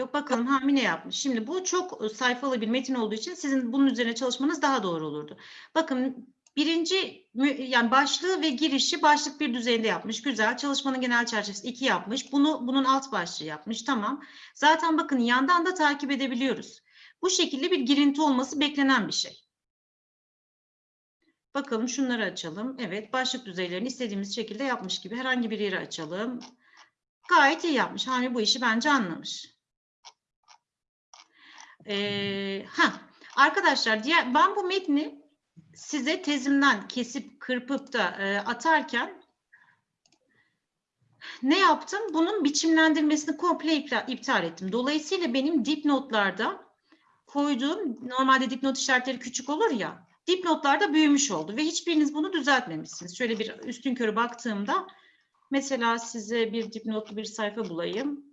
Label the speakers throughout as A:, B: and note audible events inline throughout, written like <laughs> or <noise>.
A: yok. Bakalım Hami ne yapmış? Şimdi bu çok e, sayfalı bir metin olduğu için sizin bunun üzerine çalışmanız daha doğru olurdu. Bakın birinci yani başlığı ve girişi başlık bir düzeyinde yapmış. Güzel. Çalışmanın genel çerçevesi iki yapmış. Bunu bunun alt başlığı yapmış. Tamam. Zaten bakın yandan da takip edebiliyoruz. Bu şekilde bir girinti olması beklenen bir şey. Bakalım şunları açalım. Evet başlık düzeylerini istediğimiz şekilde yapmış gibi herhangi bir yeri açalım. Gayet iyi yapmış. Hami bu işi bence anlamış. Ha, arkadaşlar diğer, ben bu metni size tezimden kesip kırpıp da e, atarken ne yaptım? Bunun biçimlendirmesini komple iptal ettim. Dolayısıyla benim dipnotlarda koyduğum normalde dipnot işaretleri küçük olur ya dipnotlarda büyümüş oldu ve hiçbiriniz bunu düzeltmemişsiniz. Şöyle bir üstün körü baktığımda mesela size bir dipnotlu bir sayfa bulayım.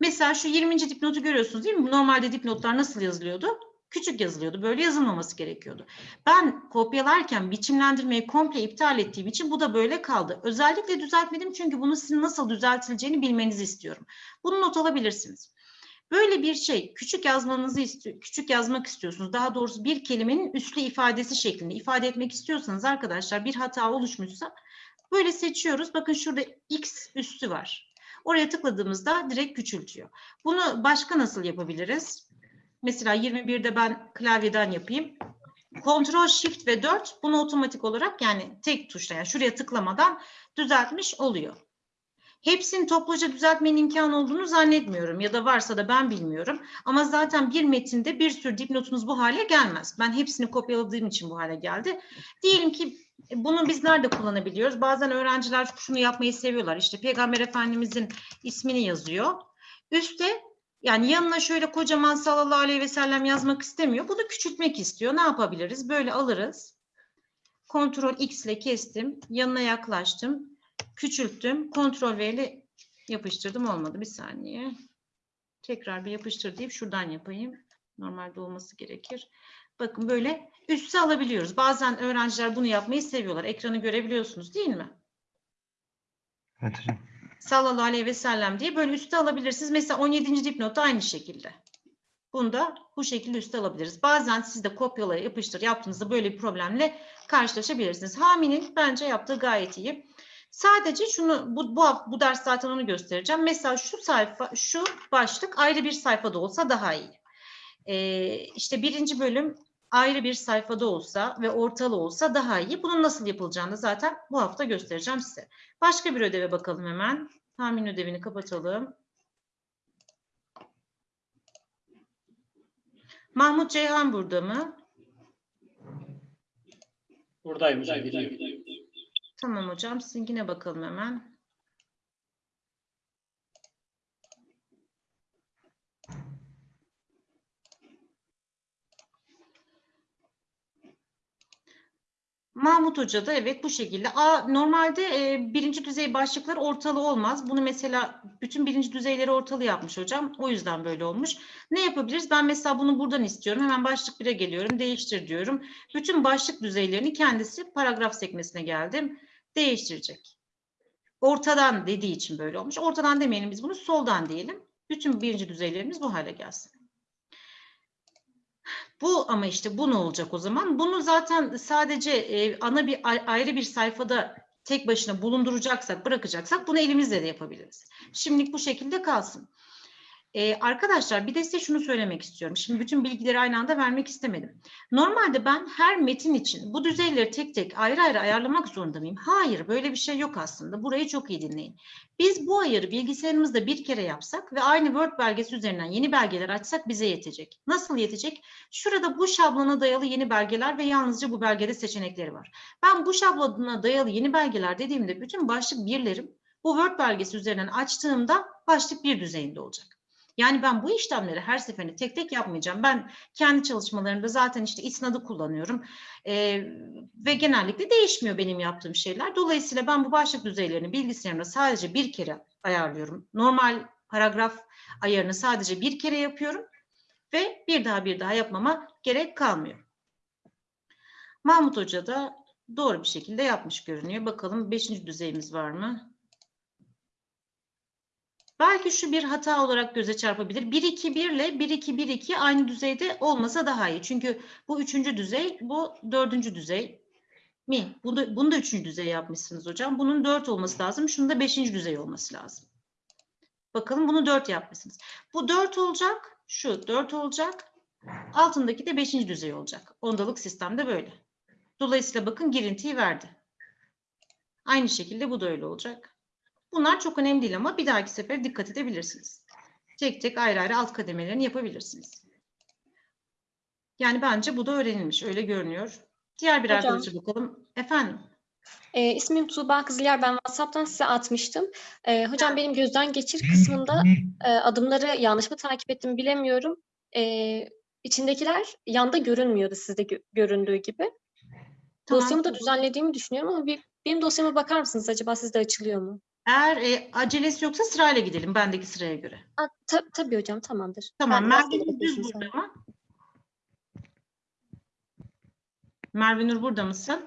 A: Mesela şu 20. dipnotu görüyorsunuz değil mi? Normalde dipnotlar nasıl yazılıyordu? Küçük yazılıyordu. Böyle yazılmaması gerekiyordu. Ben kopyalarken biçimlendirmeyi komple iptal ettiğim için bu da böyle kaldı. Özellikle düzeltmedim çünkü bunu sizin nasıl düzeltileceğini bilmenizi istiyorum. Bunu not alabilirsiniz. Böyle bir şey küçük yazmanızı istiyor, küçük yazmak istiyorsunuz. Daha doğrusu bir kelimenin üslü ifadesi şeklinde ifade etmek istiyorsanız arkadaşlar bir hata oluşmuşsa böyle seçiyoruz. Bakın şurada x üstü var. Oraya tıkladığımızda direkt küçültüyor. Bunu başka nasıl yapabiliriz? Mesela 21'de ben klavyeden yapayım. Ctrl Shift ve 4 bunu otomatik olarak yani tek tuşla yani şuraya tıklamadan düzeltmiş oluyor. Hepsini topluca düzeltmenin imkanı olduğunu zannetmiyorum ya da varsa da ben bilmiyorum. Ama zaten bir metinde bir sürü dipnotunuz bu hale gelmez. Ben hepsini kopyaladığım için bu hale geldi. Diyelim ki bunu biz nerede kullanabiliyoruz? Bazen öğrenciler şunu yapmayı seviyorlar. İşte Peygamber Efendimizin ismini yazıyor. Üste yani yanına şöyle kocaman sallallahu aleyhi ve sellem yazmak istemiyor. Bunu küçültmek istiyor. Ne yapabiliriz? Böyle alırız. Ctrl X ile kestim. Yanına yaklaştım. Küçülttüm. Ctrl V ile yapıştırdım. Olmadı. Bir saniye. Tekrar bir yapıştır deyip şuradan yapayım. Normalde olması gerekir. Bakın böyle üste alabiliyoruz. Bazen öğrenciler bunu yapmayı seviyorlar. Ekranı görebiliyorsunuz değil mi?
B: Evet hocam.
A: sallallahu aleyhi ve sellem diye böyle üste alabilirsiniz. Mesela 17. dipnot da aynı şekilde. Bunu da bu şekilde üste alabiliriz. Bazen siz de kopyala yapıştır yaptığınızda böyle bir problemle karşılaşabilirsiniz. Hami'nin bence yaptığı gayet iyi. Sadece şunu bu, bu, bu ders zaten onu göstereceğim. Mesela şu sayfa, şu başlık ayrı bir sayfada olsa daha iyi. Ee, işte birinci bölüm ayrı bir sayfada olsa ve ortalı olsa daha iyi. Bunun nasıl yapılacağını zaten bu hafta göstereceğim size. Başka bir ödeve bakalım hemen. Tahmin ödevini kapatalım. Mahmut Ceyhan burada mı?
C: Buradayım hocam.
A: Tamam hocam. Sizinkine bakalım hemen. Mahmut Hoca da evet bu şekilde. Aa, normalde e, birinci düzey başlıklar ortalı olmaz. Bunu mesela bütün birinci düzeyleri ortalı yapmış hocam. O yüzden böyle olmuş. Ne yapabiliriz? Ben mesela bunu buradan istiyorum. Hemen başlık 1'e geliyorum. Değiştir diyorum. Bütün başlık düzeylerini kendisi paragraf sekmesine geldim. Değiştirecek. Ortadan dediği için böyle olmuş. Ortadan demeyelim biz bunu soldan diyelim. Bütün birinci düzeylerimiz bu hale gelsin. Bu ama işte bu ne olacak o zaman? Bunu zaten sadece e, ana bir ay- ayrı bir sayfada tek başına bulunduracaksak, bırakacaksak bunu elimizle de yapabiliriz. Şimdilik bu şekilde kalsın. E, arkadaşlar bir de size şunu söylemek istiyorum. Şimdi bütün bilgileri aynı anda vermek istemedim. Normalde ben her metin için bu düzeyleri tek tek ayrı ayrı ayarlamak zorunda mıyım? Hayır, böyle bir şey yok aslında. Burayı çok iyi dinleyin. Biz bu ayarı bilgisayarımızda bir kere yapsak ve aynı Word belgesi üzerinden yeni belgeler açsak bize yetecek. Nasıl yetecek? Şurada bu şablona dayalı yeni belgeler ve yalnızca bu belgede seçenekleri var. Ben bu şablona dayalı yeni belgeler dediğimde bütün başlık birlerim bu Word belgesi üzerinden açtığımda başlık bir düzeyinde olacak. Yani ben bu işlemleri her seferinde tek tek yapmayacağım. Ben kendi çalışmalarımda zaten işte isnadı kullanıyorum. Ee, ve genellikle değişmiyor benim yaptığım şeyler. Dolayısıyla ben bu başlık düzeylerini bilgisayarımda sadece bir kere ayarlıyorum. Normal paragraf ayarını sadece bir kere yapıyorum ve bir daha bir daha yapmama gerek kalmıyor. Mahmut Hoca da doğru bir şekilde yapmış görünüyor. Bakalım beşinci düzeyimiz var mı? Belki şu bir hata olarak göze çarpabilir. 1-2-1 ile 1-2-1-2 aynı düzeyde olmasa daha iyi. Çünkü bu üçüncü düzey, bu dördüncü düzey mi? Bunu, bunu da üçüncü düzey yapmışsınız hocam. Bunun dört olması lazım. Şunun da beşinci düzey olması lazım. Bakalım bunu dört yapmışsınız. Bu dört olacak. Şu dört olacak. Altındaki de beşinci düzey olacak. Ondalık sistemde böyle. Dolayısıyla bakın girintiyi verdi. Aynı şekilde bu da öyle olacak. Bunlar çok önemli değil ama bir dahaki sefer dikkat edebilirsiniz. Tek tek ayrı ayrı alt kademelerini yapabilirsiniz. Yani bence bu da öğrenilmiş. Öyle görünüyor. Diğer bir
D: Hocam.
A: arkadaşa bakalım. Efendim?
D: Ee, ismim Tuğba Kızılyer. Ben WhatsApp'tan size atmıştım. Ee, hocam benim gözden geçir kısmında e, adımları yanlış mı takip ettim bilemiyorum. Ee, içindekiler yanda görünmüyordu sizde gö- göründüğü gibi.
A: Tamam.
D: Dosyamı da düzenlediğimi düşünüyorum ama bir, benim dosyama bakar mısınız acaba sizde açılıyor mu?
A: Eğer e, acelesi yoksa sırayla gidelim bendeki sıraya göre.
D: Aa, ta- tabii hocam tamamdır.
A: Tamam. Merve düz burada mı? Merve Nur burada mısın?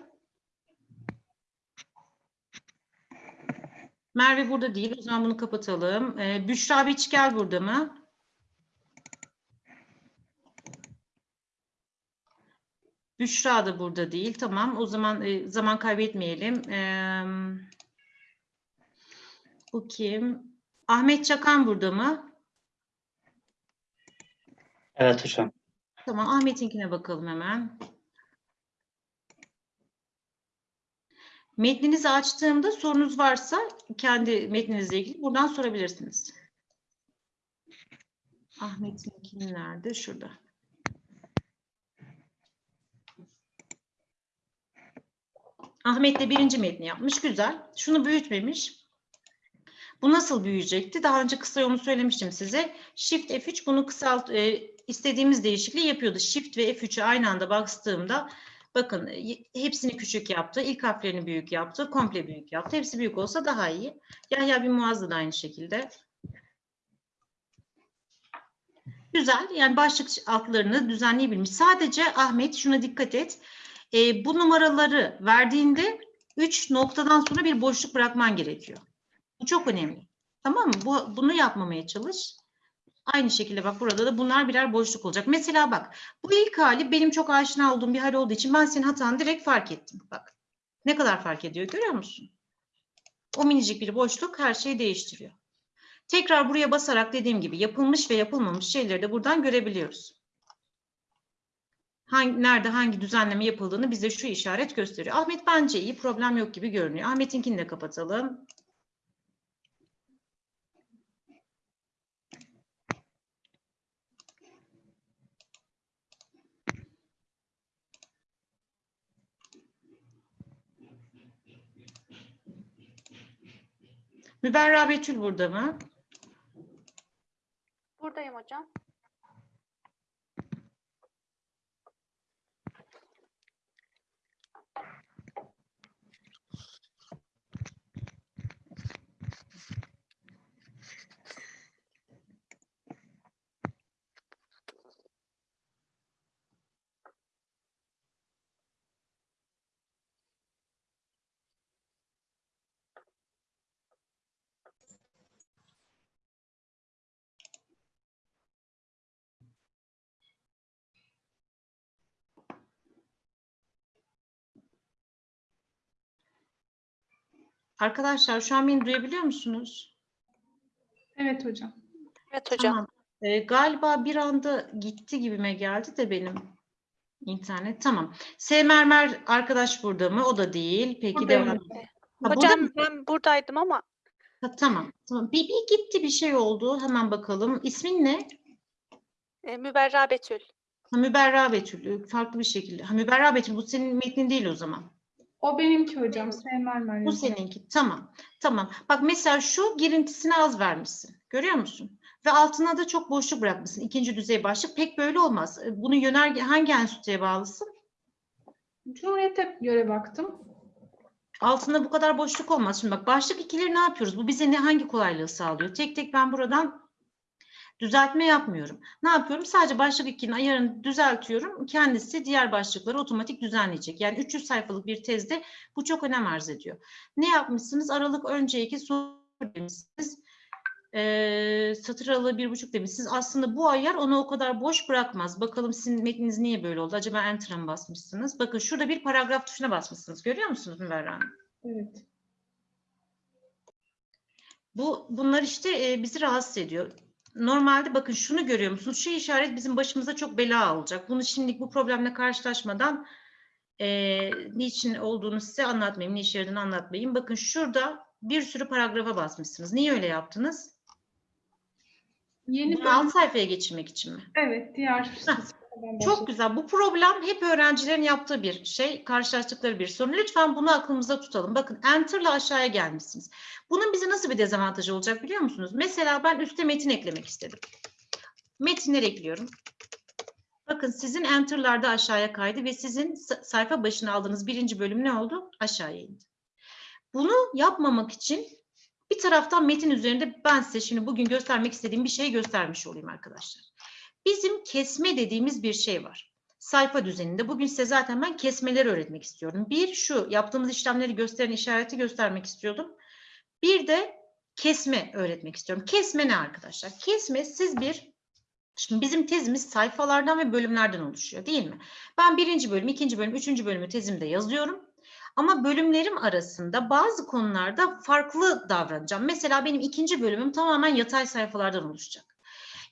A: Merve burada değil. O zaman bunu kapatalım. Ee, Büşra Biçgel burada mı? Büşra da burada değil. Tamam. O zaman e, zaman kaybetmeyelim. Ee, bu kim? Ahmet Çakan burada mı?
C: Evet hocam.
A: Tamam, Ahmet'inkine bakalım hemen. Metninizi açtığımda sorunuz varsa kendi metninizle ilgili buradan sorabilirsiniz. Ahmet'inkini nerede? Şurada. Ahmet de birinci metni yapmış. Güzel. Şunu büyütmemiş. Bu nasıl büyüyecekti? Daha önce kısa yolunu söylemiştim size. Shift F3 bunu kısalt e, istediğimiz değişikliği yapıyordu. Shift ve F3'ü aynı anda bastığımda bakın e, hepsini küçük yaptı. İlk harflerini büyük yaptı. Komple büyük yaptı. Hepsi büyük olsa daha iyi. Yahya bin Muaz'da da aynı şekilde. Güzel. Yani başlık altlarını düzenleyebilmiş. Sadece Ahmet şuna dikkat et. E, bu numaraları verdiğinde 3 noktadan sonra bir boşluk bırakman gerekiyor. Çok önemli. Tamam mı? Bu, bunu yapmamaya çalış. Aynı şekilde bak burada da bunlar birer boşluk olacak. Mesela bak bu ilk hali benim çok aşina olduğum bir hal olduğu için ben senin hatanı direkt fark ettim. Bak ne kadar fark ediyor görüyor musun? O minicik bir boşluk her şeyi değiştiriyor. Tekrar buraya basarak dediğim gibi yapılmış ve yapılmamış şeyleri de buradan görebiliyoruz. Hangi, nerede hangi düzenleme yapıldığını bize şu işaret gösteriyor. Ahmet bence iyi problem yok gibi görünüyor. Ahmet'inkini de kapatalım. Müberra Betül burada mı?
E: Buradayım hocam.
A: Arkadaşlar şu an beni duyabiliyor musunuz?
F: Evet hocam.
E: Evet hocam.
A: Tamam. Ee, galiba bir anda gitti gibime geldi de benim internet. Tamam. Sevmermer arkadaş burada mı? O da değil. Peki
F: Buradayım
A: devam.
F: hocam.
A: Ha, burada
E: hocam ben buradaydım ama
A: Ha, tamam. Tamam. Bir, bir gitti bir şey oldu. Hemen bakalım. İsmin ne?
E: e, Müberra Betül.
A: Ha, Müberra Betül. Farklı bir şekilde. Ha, Müberra Betül bu senin metnin değil o zaman.
F: O benimki hocam. Sevmer Meryem.
A: Bu seninki. Tamam. Tamam. Bak mesela şu girintisini az vermişsin. Görüyor musun? Ve altına da çok boşluk bırakmışsın. İkinci düzey başlık. Pek böyle olmaz. E, Bunu yönerge hangi enstitüye bağlısın?
F: Cumhuriyet'e göre baktım.
A: Altında bu kadar boşluk olmaz. Şimdi bak başlık ikileri ne yapıyoruz? Bu bize ne hangi kolaylığı sağlıyor? Tek tek ben buradan düzeltme yapmıyorum. Ne yapıyorum? Sadece başlık ikinin ayarını düzeltiyorum. Kendisi diğer başlıkları otomatik düzenleyecek. Yani 300 sayfalık bir tezde bu çok önem arz ediyor. Ne yapmışsınız? Aralık önce iki soru demişsiniz. Ee, satır aralığı bir buçuk demişsiniz. Aslında bu ayar onu o kadar boş bırakmaz. Bakalım sizin metniniz niye böyle oldu? Acaba enter'a mı basmışsınız? Bakın şurada bir paragraf tuşuna basmışsınız. Görüyor musunuz Müberra Hanım?
F: Evet.
A: Bu bunlar işte e, bizi rahatsız ediyor. Normalde bakın şunu görüyor musunuz? Şu işaret bizim başımıza çok bela olacak. Bunu şimdilik bu problemle karşılaşmadan e, niçin olduğunu size anlatmayayım, ne işe yaradığını anlatmayayım. Bakın şurada bir sürü paragrafa basmışsınız. Niye öyle yaptınız?
F: Yeni
A: Bunu alt sayfaya geçirmek için mi?
F: Evet, diğer
A: Çok
F: başlayalım.
A: güzel. Bu problem hep öğrencilerin yaptığı bir şey, karşılaştıkları bir sorun. Lütfen bunu aklımızda tutalım. Bakın Enter'la aşağıya gelmişsiniz. Bunun bize nasıl bir dezavantajı olacak biliyor musunuz? Mesela ben üste metin eklemek istedim. Metinler ekliyorum. Bakın sizin Enter'larda aşağıya kaydı ve sizin sa- sayfa başına aldığınız birinci bölüm ne oldu? Aşağıya indi. Bunu yapmamak için bir taraftan metin üzerinde ben size şimdi bugün göstermek istediğim bir şey göstermiş olayım arkadaşlar. Bizim kesme dediğimiz bir şey var. Sayfa düzeninde. Bugün size zaten ben kesmeleri öğretmek istiyorum. Bir şu yaptığımız işlemleri gösteren işareti göstermek istiyordum. Bir de kesme öğretmek istiyorum. Kesme ne arkadaşlar? Kesme siz bir Şimdi bizim tezimiz sayfalardan ve bölümlerden oluşuyor değil mi? Ben birinci bölüm, ikinci bölüm, üçüncü bölümü tezimde yazıyorum. Ama bölümlerim arasında bazı konularda farklı davranacağım. Mesela benim ikinci bölümüm tamamen yatay sayfalardan oluşacak.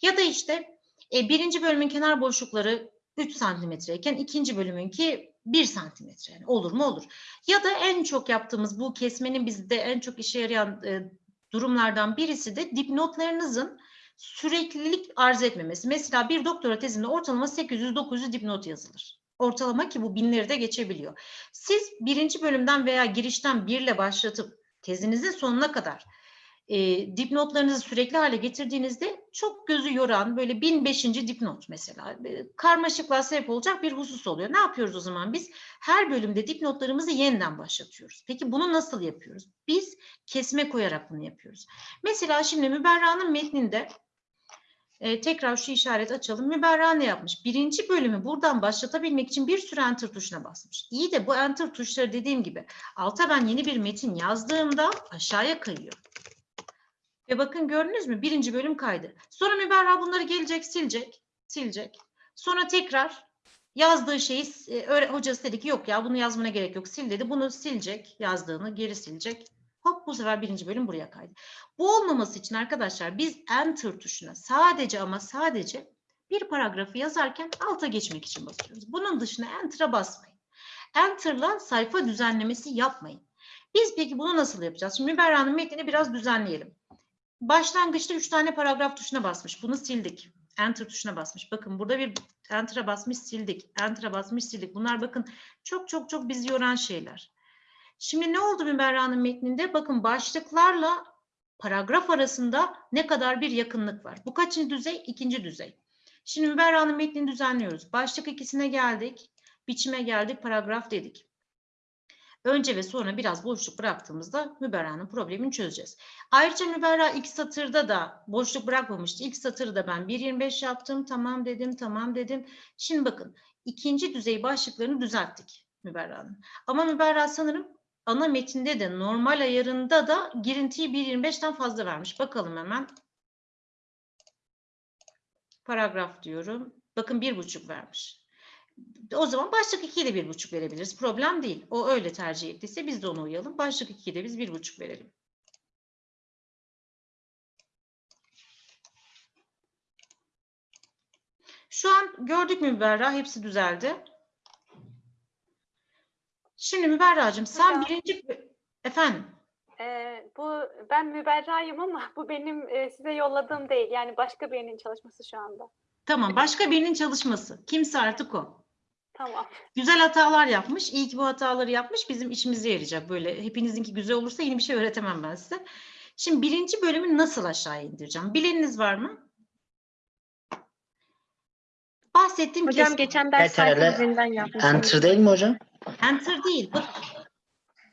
A: Ya da işte e, birinci bölümün kenar boşlukları 3 santimetreyken ikinci bölümünki 1 santimetre. Yani olur mu olur. Ya da en çok yaptığımız bu kesmenin bizde en çok işe yarayan e, durumlardan birisi de dipnotlarınızın süreklilik arz etmemesi. Mesela bir doktora tezinde ortalama 800-900 dipnot yazılır. Ortalama ki bu binleri de geçebiliyor. Siz birinci bölümden veya girişten birle başlatıp tezinizin sonuna kadar e, dipnotlarınızı sürekli hale getirdiğinizde çok gözü yoran böyle 1005. dipnot mesela e, karmaşıklığa sebep olacak bir husus oluyor. Ne yapıyoruz o zaman biz? Her bölümde dipnotlarımızı yeniden başlatıyoruz. Peki bunu nasıl yapıyoruz? Biz kesme koyarak bunu yapıyoruz. Mesela şimdi Müberra'nın metninde e, tekrar şu işaret açalım. Müberra ne yapmış? Birinci bölümü buradan başlatabilmek için bir sürü enter tuşuna basmış. İyi de bu enter tuşları dediğim gibi alta ben yeni bir metin yazdığımda aşağıya kayıyor. Ve bakın gördünüz mü? Birinci bölüm kaydı. Sonra Müberra bunları gelecek, silecek, silecek. Sonra tekrar yazdığı şeyi e, hocası dedi ki yok ya bunu yazmana gerek yok sil dedi. Bunu silecek, yazdığını geri silecek. Hop bu sefer birinci bölüm buraya kaydı. Bu olmaması için arkadaşlar biz enter tuşuna sadece ama sadece bir paragrafı yazarken alta geçmek için basıyoruz. Bunun dışına enter'a basmayın. Enter'la sayfa düzenlemesi yapmayın. Biz peki bunu nasıl yapacağız? Şimdi Müberra'nın metnini biraz düzenleyelim. Başlangıçta üç tane paragraf tuşuna basmış. Bunu sildik. Enter tuşuna basmış. Bakın burada bir Enter'a basmış sildik. Enter'a basmış sildik. Bunlar bakın çok çok çok bizi yoran şeyler. Şimdi ne oldu Müberra'nın metninde? Bakın başlıklarla paragraf arasında ne kadar bir yakınlık var. Bu kaçıncı düzey? İkinci düzey. Şimdi Müberra'nın metnini düzenliyoruz. Başlık ikisine geldik. Biçime geldik. Paragraf dedik. Önce ve sonra biraz boşluk bıraktığımızda Müberra'nın problemini çözeceğiz. Ayrıca Müberra ilk satırda da boşluk bırakmamıştı. İlk satırı da ben 1.25 yaptım. Tamam dedim, tamam dedim. Şimdi bakın ikinci düzey başlıklarını düzelttik Müberra'nın. Ama Müberra sanırım ana metinde de normal ayarında da girintiyi 1.25'ten fazla vermiş. Bakalım hemen. Paragraf diyorum. Bakın bir buçuk vermiş. O zaman başlık 2'ye de bir buçuk verebiliriz. Problem değil. O öyle tercih ettiyse biz de ona uyalım. Başlık 2'ye de biz bir buçuk verelim. Şu an gördük mü Müberra? Hepsi düzeldi. Şimdi Müberra'cığım sen
E: Hocam.
A: birinci... Efendim?
E: Ee, bu ben Müberra'yım ama bu benim e, size yolladığım değil. Yani başka birinin çalışması şu anda.
A: Tamam. Başka birinin çalışması. Kimse artık o.
E: Tamam.
A: Güzel hatalar yapmış. İyi ki bu hataları yapmış. Bizim işimize yarayacak. Böyle hepinizinki güzel olursa yeni bir şey öğretemem ben size. Şimdi birinci bölümü nasıl aşağı indireceğim? Bileniniz var mı? Bahsettiğim
D: Hocam
A: kesme.
D: geçen ders
B: Yeterli.
D: sayfa üzerinden yapmıştım.
B: Enter değil mi hocam?
A: Enter değil. Bak,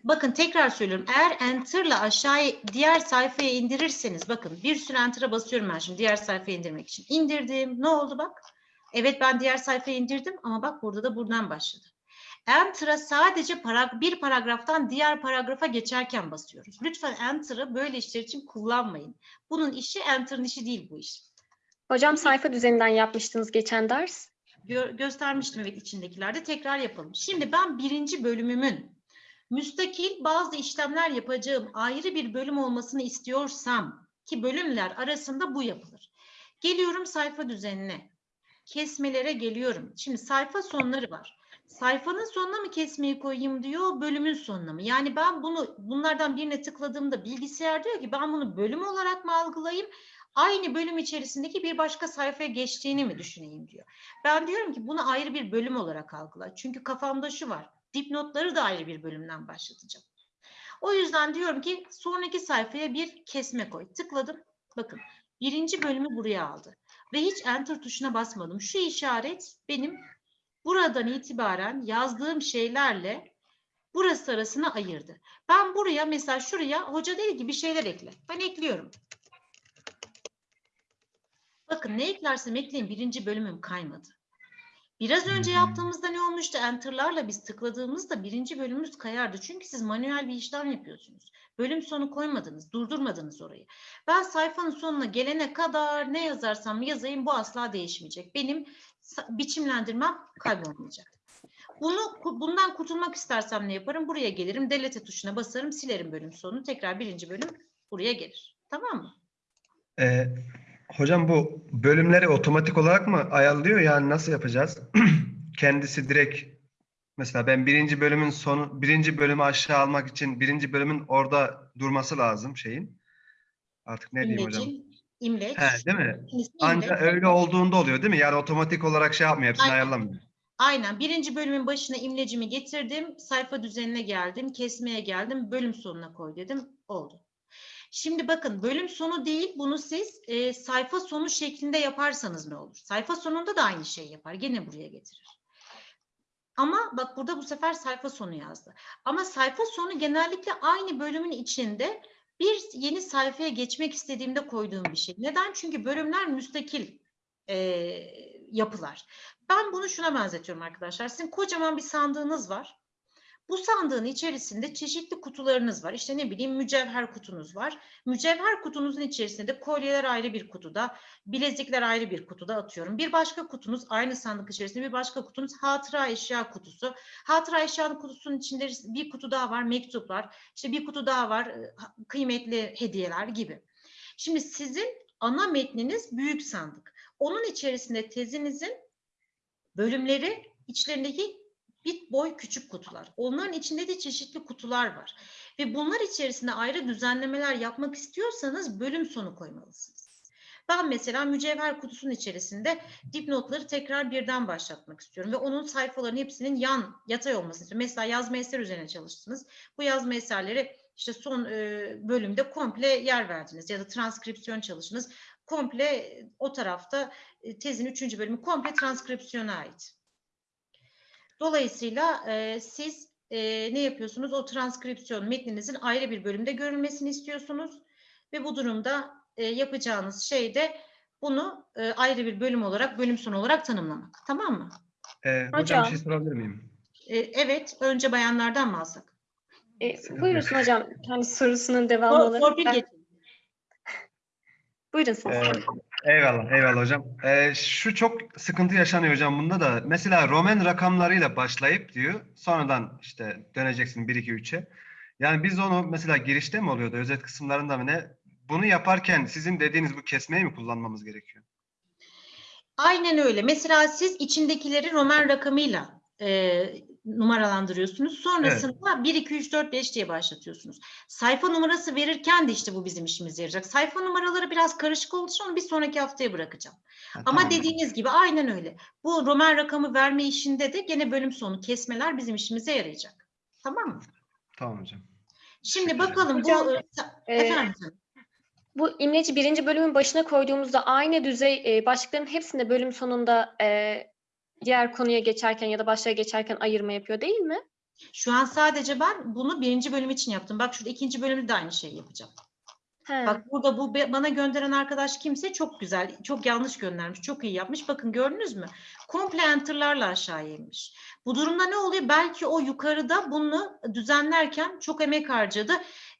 A: bakın tekrar söylüyorum. Eğer enter'la aşağıya diğer sayfaya indirirseniz bakın bir sürü enter'a basıyorum ben şimdi diğer sayfaya indirmek için. İndirdim. Ne oldu bak? Evet ben diğer sayfaya indirdim ama bak burada da buradan başladı. Enter'a sadece para, bir paragraftan diğer paragrafa geçerken basıyoruz. Lütfen Enter'ı böyle işler için kullanmayın. Bunun işi Enter'ın işi değil bu iş.
D: Hocam sayfa düzeninden yapmıştınız geçen ders.
A: Gö- göstermiştim evet içindekilerde. Tekrar yapalım. Şimdi ben birinci bölümümün müstakil bazı işlemler yapacağım ayrı bir bölüm olmasını istiyorsam ki bölümler arasında bu yapılır. Geliyorum sayfa düzenine. Kesmelere geliyorum. Şimdi sayfa sonları var. Sayfanın sonuna mı kesmeyi koyayım diyor, bölümün sonuna mı? Yani ben bunu bunlardan birine tıkladığımda bilgisayar diyor ki ben bunu bölüm olarak mı algılayayım? Aynı bölüm içerisindeki bir başka sayfaya geçtiğini mi düşüneyim diyor. Ben diyorum ki bunu ayrı bir bölüm olarak algıla. Çünkü kafamda şu var. Dipnotları da ayrı bir bölümden başlatacağım. O yüzden diyorum ki sonraki sayfaya bir kesme koy. Tıkladım. Bakın birinci bölümü buraya aldı. Ve hiç enter tuşuna basmadım. Şu işaret benim buradan itibaren yazdığım şeylerle burası arasına ayırdı. Ben buraya mesela şuraya hoca dedi ki bir şeyler ekle. Ben ekliyorum. Bakın ne eklersem ekleyin birinci bölümüm kaymadı. Biraz önce yaptığımızda ne olmuştu? Enter'larla biz tıkladığımızda birinci bölümümüz kayardı. Çünkü siz manuel bir işlem yapıyorsunuz. Bölüm sonu koymadınız, durdurmadınız orayı. Ben sayfanın sonuna gelene kadar ne yazarsam yazayım bu asla değişmeyecek. Benim biçimlendirmem kaybolmayacak. Bunu bundan kurtulmak istersem ne yaparım? Buraya gelirim, delete tuşuna basarım, silerim bölüm sonunu. Tekrar birinci bölüm buraya gelir. Tamam mı?
B: Ee, hocam bu bölümleri otomatik olarak mı ayarlıyor? Yani nasıl yapacağız? <clears throat> Kendisi direkt mesela ben birinci bölümün sonu birinci bölümü aşağı almak için birinci bölümün orada durması lazım şeyin. Artık ne diyeyim hocam?
A: İmleç.
B: He, değil mi?
A: ismi
B: Anca
A: imleç.
B: öyle olduğunda oluyor değil mi? Yani otomatik olarak şey yapmıyor, hepsini
A: Aynen.
B: ayarlamıyor.
A: Aynen. Birinci bölümün başına imlecimi getirdim. Sayfa düzenine geldim. Kesmeye geldim. Bölüm sonuna koy dedim. Oldu. Şimdi bakın bölüm sonu değil. Bunu siz e, sayfa sonu şeklinde yaparsanız ne olur? Sayfa sonunda da aynı şeyi yapar. Gene buraya getirir. Ama bak burada bu sefer sayfa sonu yazdı. Ama sayfa sonu genellikle aynı bölümün içinde bir yeni sayfaya geçmek istediğimde koyduğum bir şey. Neden? Çünkü bölümler müstakil e, yapılar. Ben bunu şuna benzetiyorum arkadaşlar. Sizin kocaman bir sandığınız var. Bu sandığın içerisinde çeşitli kutularınız var. İşte ne bileyim mücevher kutunuz var. Mücevher kutunuzun içerisinde de kolyeler ayrı bir kutuda, bilezikler ayrı bir kutuda atıyorum. Bir başka kutunuz aynı sandık içerisinde bir başka kutunuz hatıra eşya kutusu. Hatıra eşya kutusunun içinde bir kutu daha var mektuplar. İşte bir kutu daha var e, kıymetli hediyeler gibi. Şimdi sizin ana metniniz büyük sandık. Onun içerisinde tezinizin bölümleri içlerindeki bit boy küçük kutular. Onların içinde de çeşitli kutular var. Ve bunlar içerisinde ayrı düzenlemeler yapmak istiyorsanız bölüm sonu koymalısınız. Ben mesela mücevher kutusunun içerisinde dipnotları tekrar birden başlatmak istiyorum ve onun sayfaların hepsinin yan yatay olmasını istiyorum. Mesela yazma eser üzerine çalıştınız. Bu yazma eserleri işte son e, bölümde komple yer verdiniz ya da transkripsiyon çalışınız. Komple e, o tarafta e, tezin üçüncü bölümü komple transkripsiyona ait. Dolayısıyla e, siz e, ne yapıyorsunuz? O transkripsiyon metninizin ayrı bir bölümde görülmesini istiyorsunuz ve bu durumda e, yapacağınız şey de bunu e, ayrı bir bölüm olarak, bölüm sonu olarak tanımlamak. Tamam mı?
B: Ee, hocam,
D: Hocam.
B: bir şey sorabilir miyim?
A: E, evet, önce bayanlardan mı alsak?
D: E,
B: yok.
D: hocam. Yani sorusunun devamı
A: For,
D: olarak.
A: torpil
D: Ben-
A: geçelim.
D: Buyurun siz.
B: Ee, eyvallah, eyvallah hocam. Ee, şu çok sıkıntı yaşanıyor hocam bunda da. Mesela Roman rakamlarıyla başlayıp diyor, sonradan işte döneceksin 1, 2, 3'e. Yani biz onu mesela girişte mi oluyordu, özet kısımlarında mı ne? Bunu yaparken sizin dediğiniz bu kesmeyi mi kullanmamız gerekiyor?
A: Aynen öyle. Mesela siz içindekileri Roman rakamıyla e, numaralandırıyorsunuz. Sonrasında 1, 2, 3, 4, 5 diye başlatıyorsunuz. Sayfa numarası verirken de işte bu bizim işimize yarayacak. Sayfa numaraları biraz karışık olduğu için onu bir sonraki haftaya bırakacağım.
B: Ha,
A: Ama
B: tamam.
A: dediğiniz gibi aynen öyle. Bu Roman rakamı verme işinde de gene bölüm sonu kesmeler bizim işimize yarayacak. Tamam mı?
B: Tamam hocam.
A: Şimdi bakalım
D: Hocam,
A: bu e,
D: e,
A: efendim.
D: Bu imleci birinci bölümün başına koyduğumuzda aynı düzey e, başlıkların hepsinde bölüm sonunda e, diğer konuya geçerken ya da başlığa geçerken ayırma yapıyor değil mi?
A: Şu an sadece ben bunu birinci bölüm için yaptım. Bak şurada ikinci bölümde de aynı şeyi yapacağım.
D: He.
A: Bak burada bu bana gönderen arkadaş kimse çok güzel, çok yanlış göndermiş, çok iyi yapmış. Bakın gördünüz mü? Komple enter'larla aşağıya inmiş. Bu durumda ne oluyor? Belki o yukarıda bunu düzenlerken çok emek harcadı.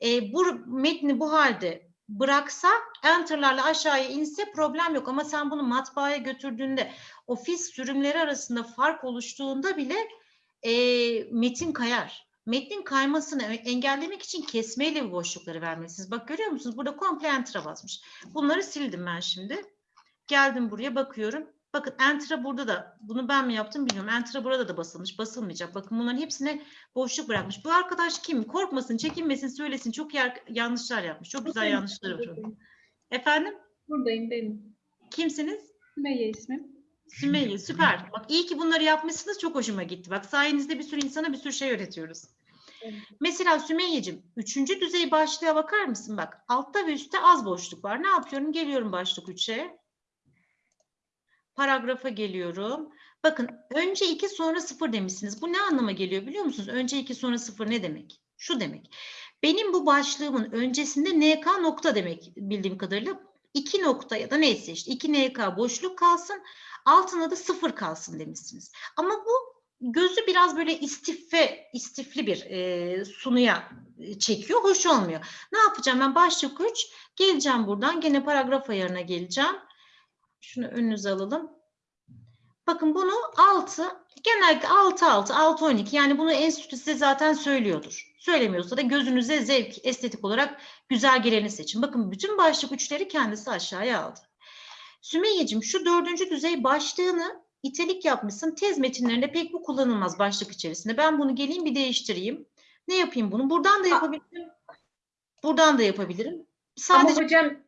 A: E, bu metni bu halde bıraksa, enter'larla aşağıya inse problem yok. Ama sen bunu matbaaya götürdüğünde ofis sürümleri arasında fark oluştuğunda bile e, metin kayar. Metnin kaymasını engellemek için kesmeyle bu boşlukları vermelisiniz. Bak görüyor musunuz? Burada komple enter'a basmış. Bunları sildim ben şimdi. Geldim buraya bakıyorum. Bakın enter'a burada da bunu ben mi yaptım bilmiyorum. Enter'a burada da basılmış. Basılmayacak. Bakın bunların hepsine boşluk bırakmış. Bu arkadaş kim? Korkmasın, çekinmesin, söylesin. Çok yer, yanlışlar yapmış. Çok güzel
F: Buradayım,
A: var.
F: buradayım.
A: Efendim?
F: Buradayım benim.
A: Kimsiniz?
F: Sümeyye ismim.
A: Sümeyye süper. Bak iyi ki bunları yapmışsınız çok hoşuma gitti. Bak sayenizde bir sürü insana bir sürü şey öğretiyoruz.
F: Evet.
A: Mesela Sümeyye'cim üçüncü düzey başlığa bakar mısın? Bak altta ve üstte az boşluk var. Ne yapıyorum? Geliyorum başlık 3'e. Paragrafa geliyorum. Bakın önce 2 sonra 0 demişsiniz. Bu ne anlama geliyor biliyor musunuz? Önce 2 sonra 0 ne demek? Şu demek. Benim bu başlığımın öncesinde NK nokta demek bildiğim kadarıyla. 2 nokta ya da neyse işte 2 NK boşluk kalsın. Altına da 0 kalsın demişsiniz. Ama bu gözü biraz böyle istife, istifli bir e, sunuya çekiyor. Hoş olmuyor. Ne yapacağım ben? Başlık 3. Geleceğim buradan. Gene paragraf ayarına geleceğim. Şunu önünüze alalım. Bakın bunu 6, genellikle 6, 6, 6, 12. Yani bunu enstitü size zaten söylüyordur. Söylemiyorsa da gözünüze zevk, estetik olarak güzel geleni seçin. Bakın bütün başlık üçleri kendisi aşağıya aldı. Sümeyye'cim şu dördüncü düzey başlığını itelik yapmışsın. Tez metinlerinde pek bu kullanılmaz başlık içerisinde. Ben bunu geleyim bir değiştireyim. Ne yapayım bunu? Buradan da yapabilirim. Buradan da yapabilirim. Sadece
F: Ama hocam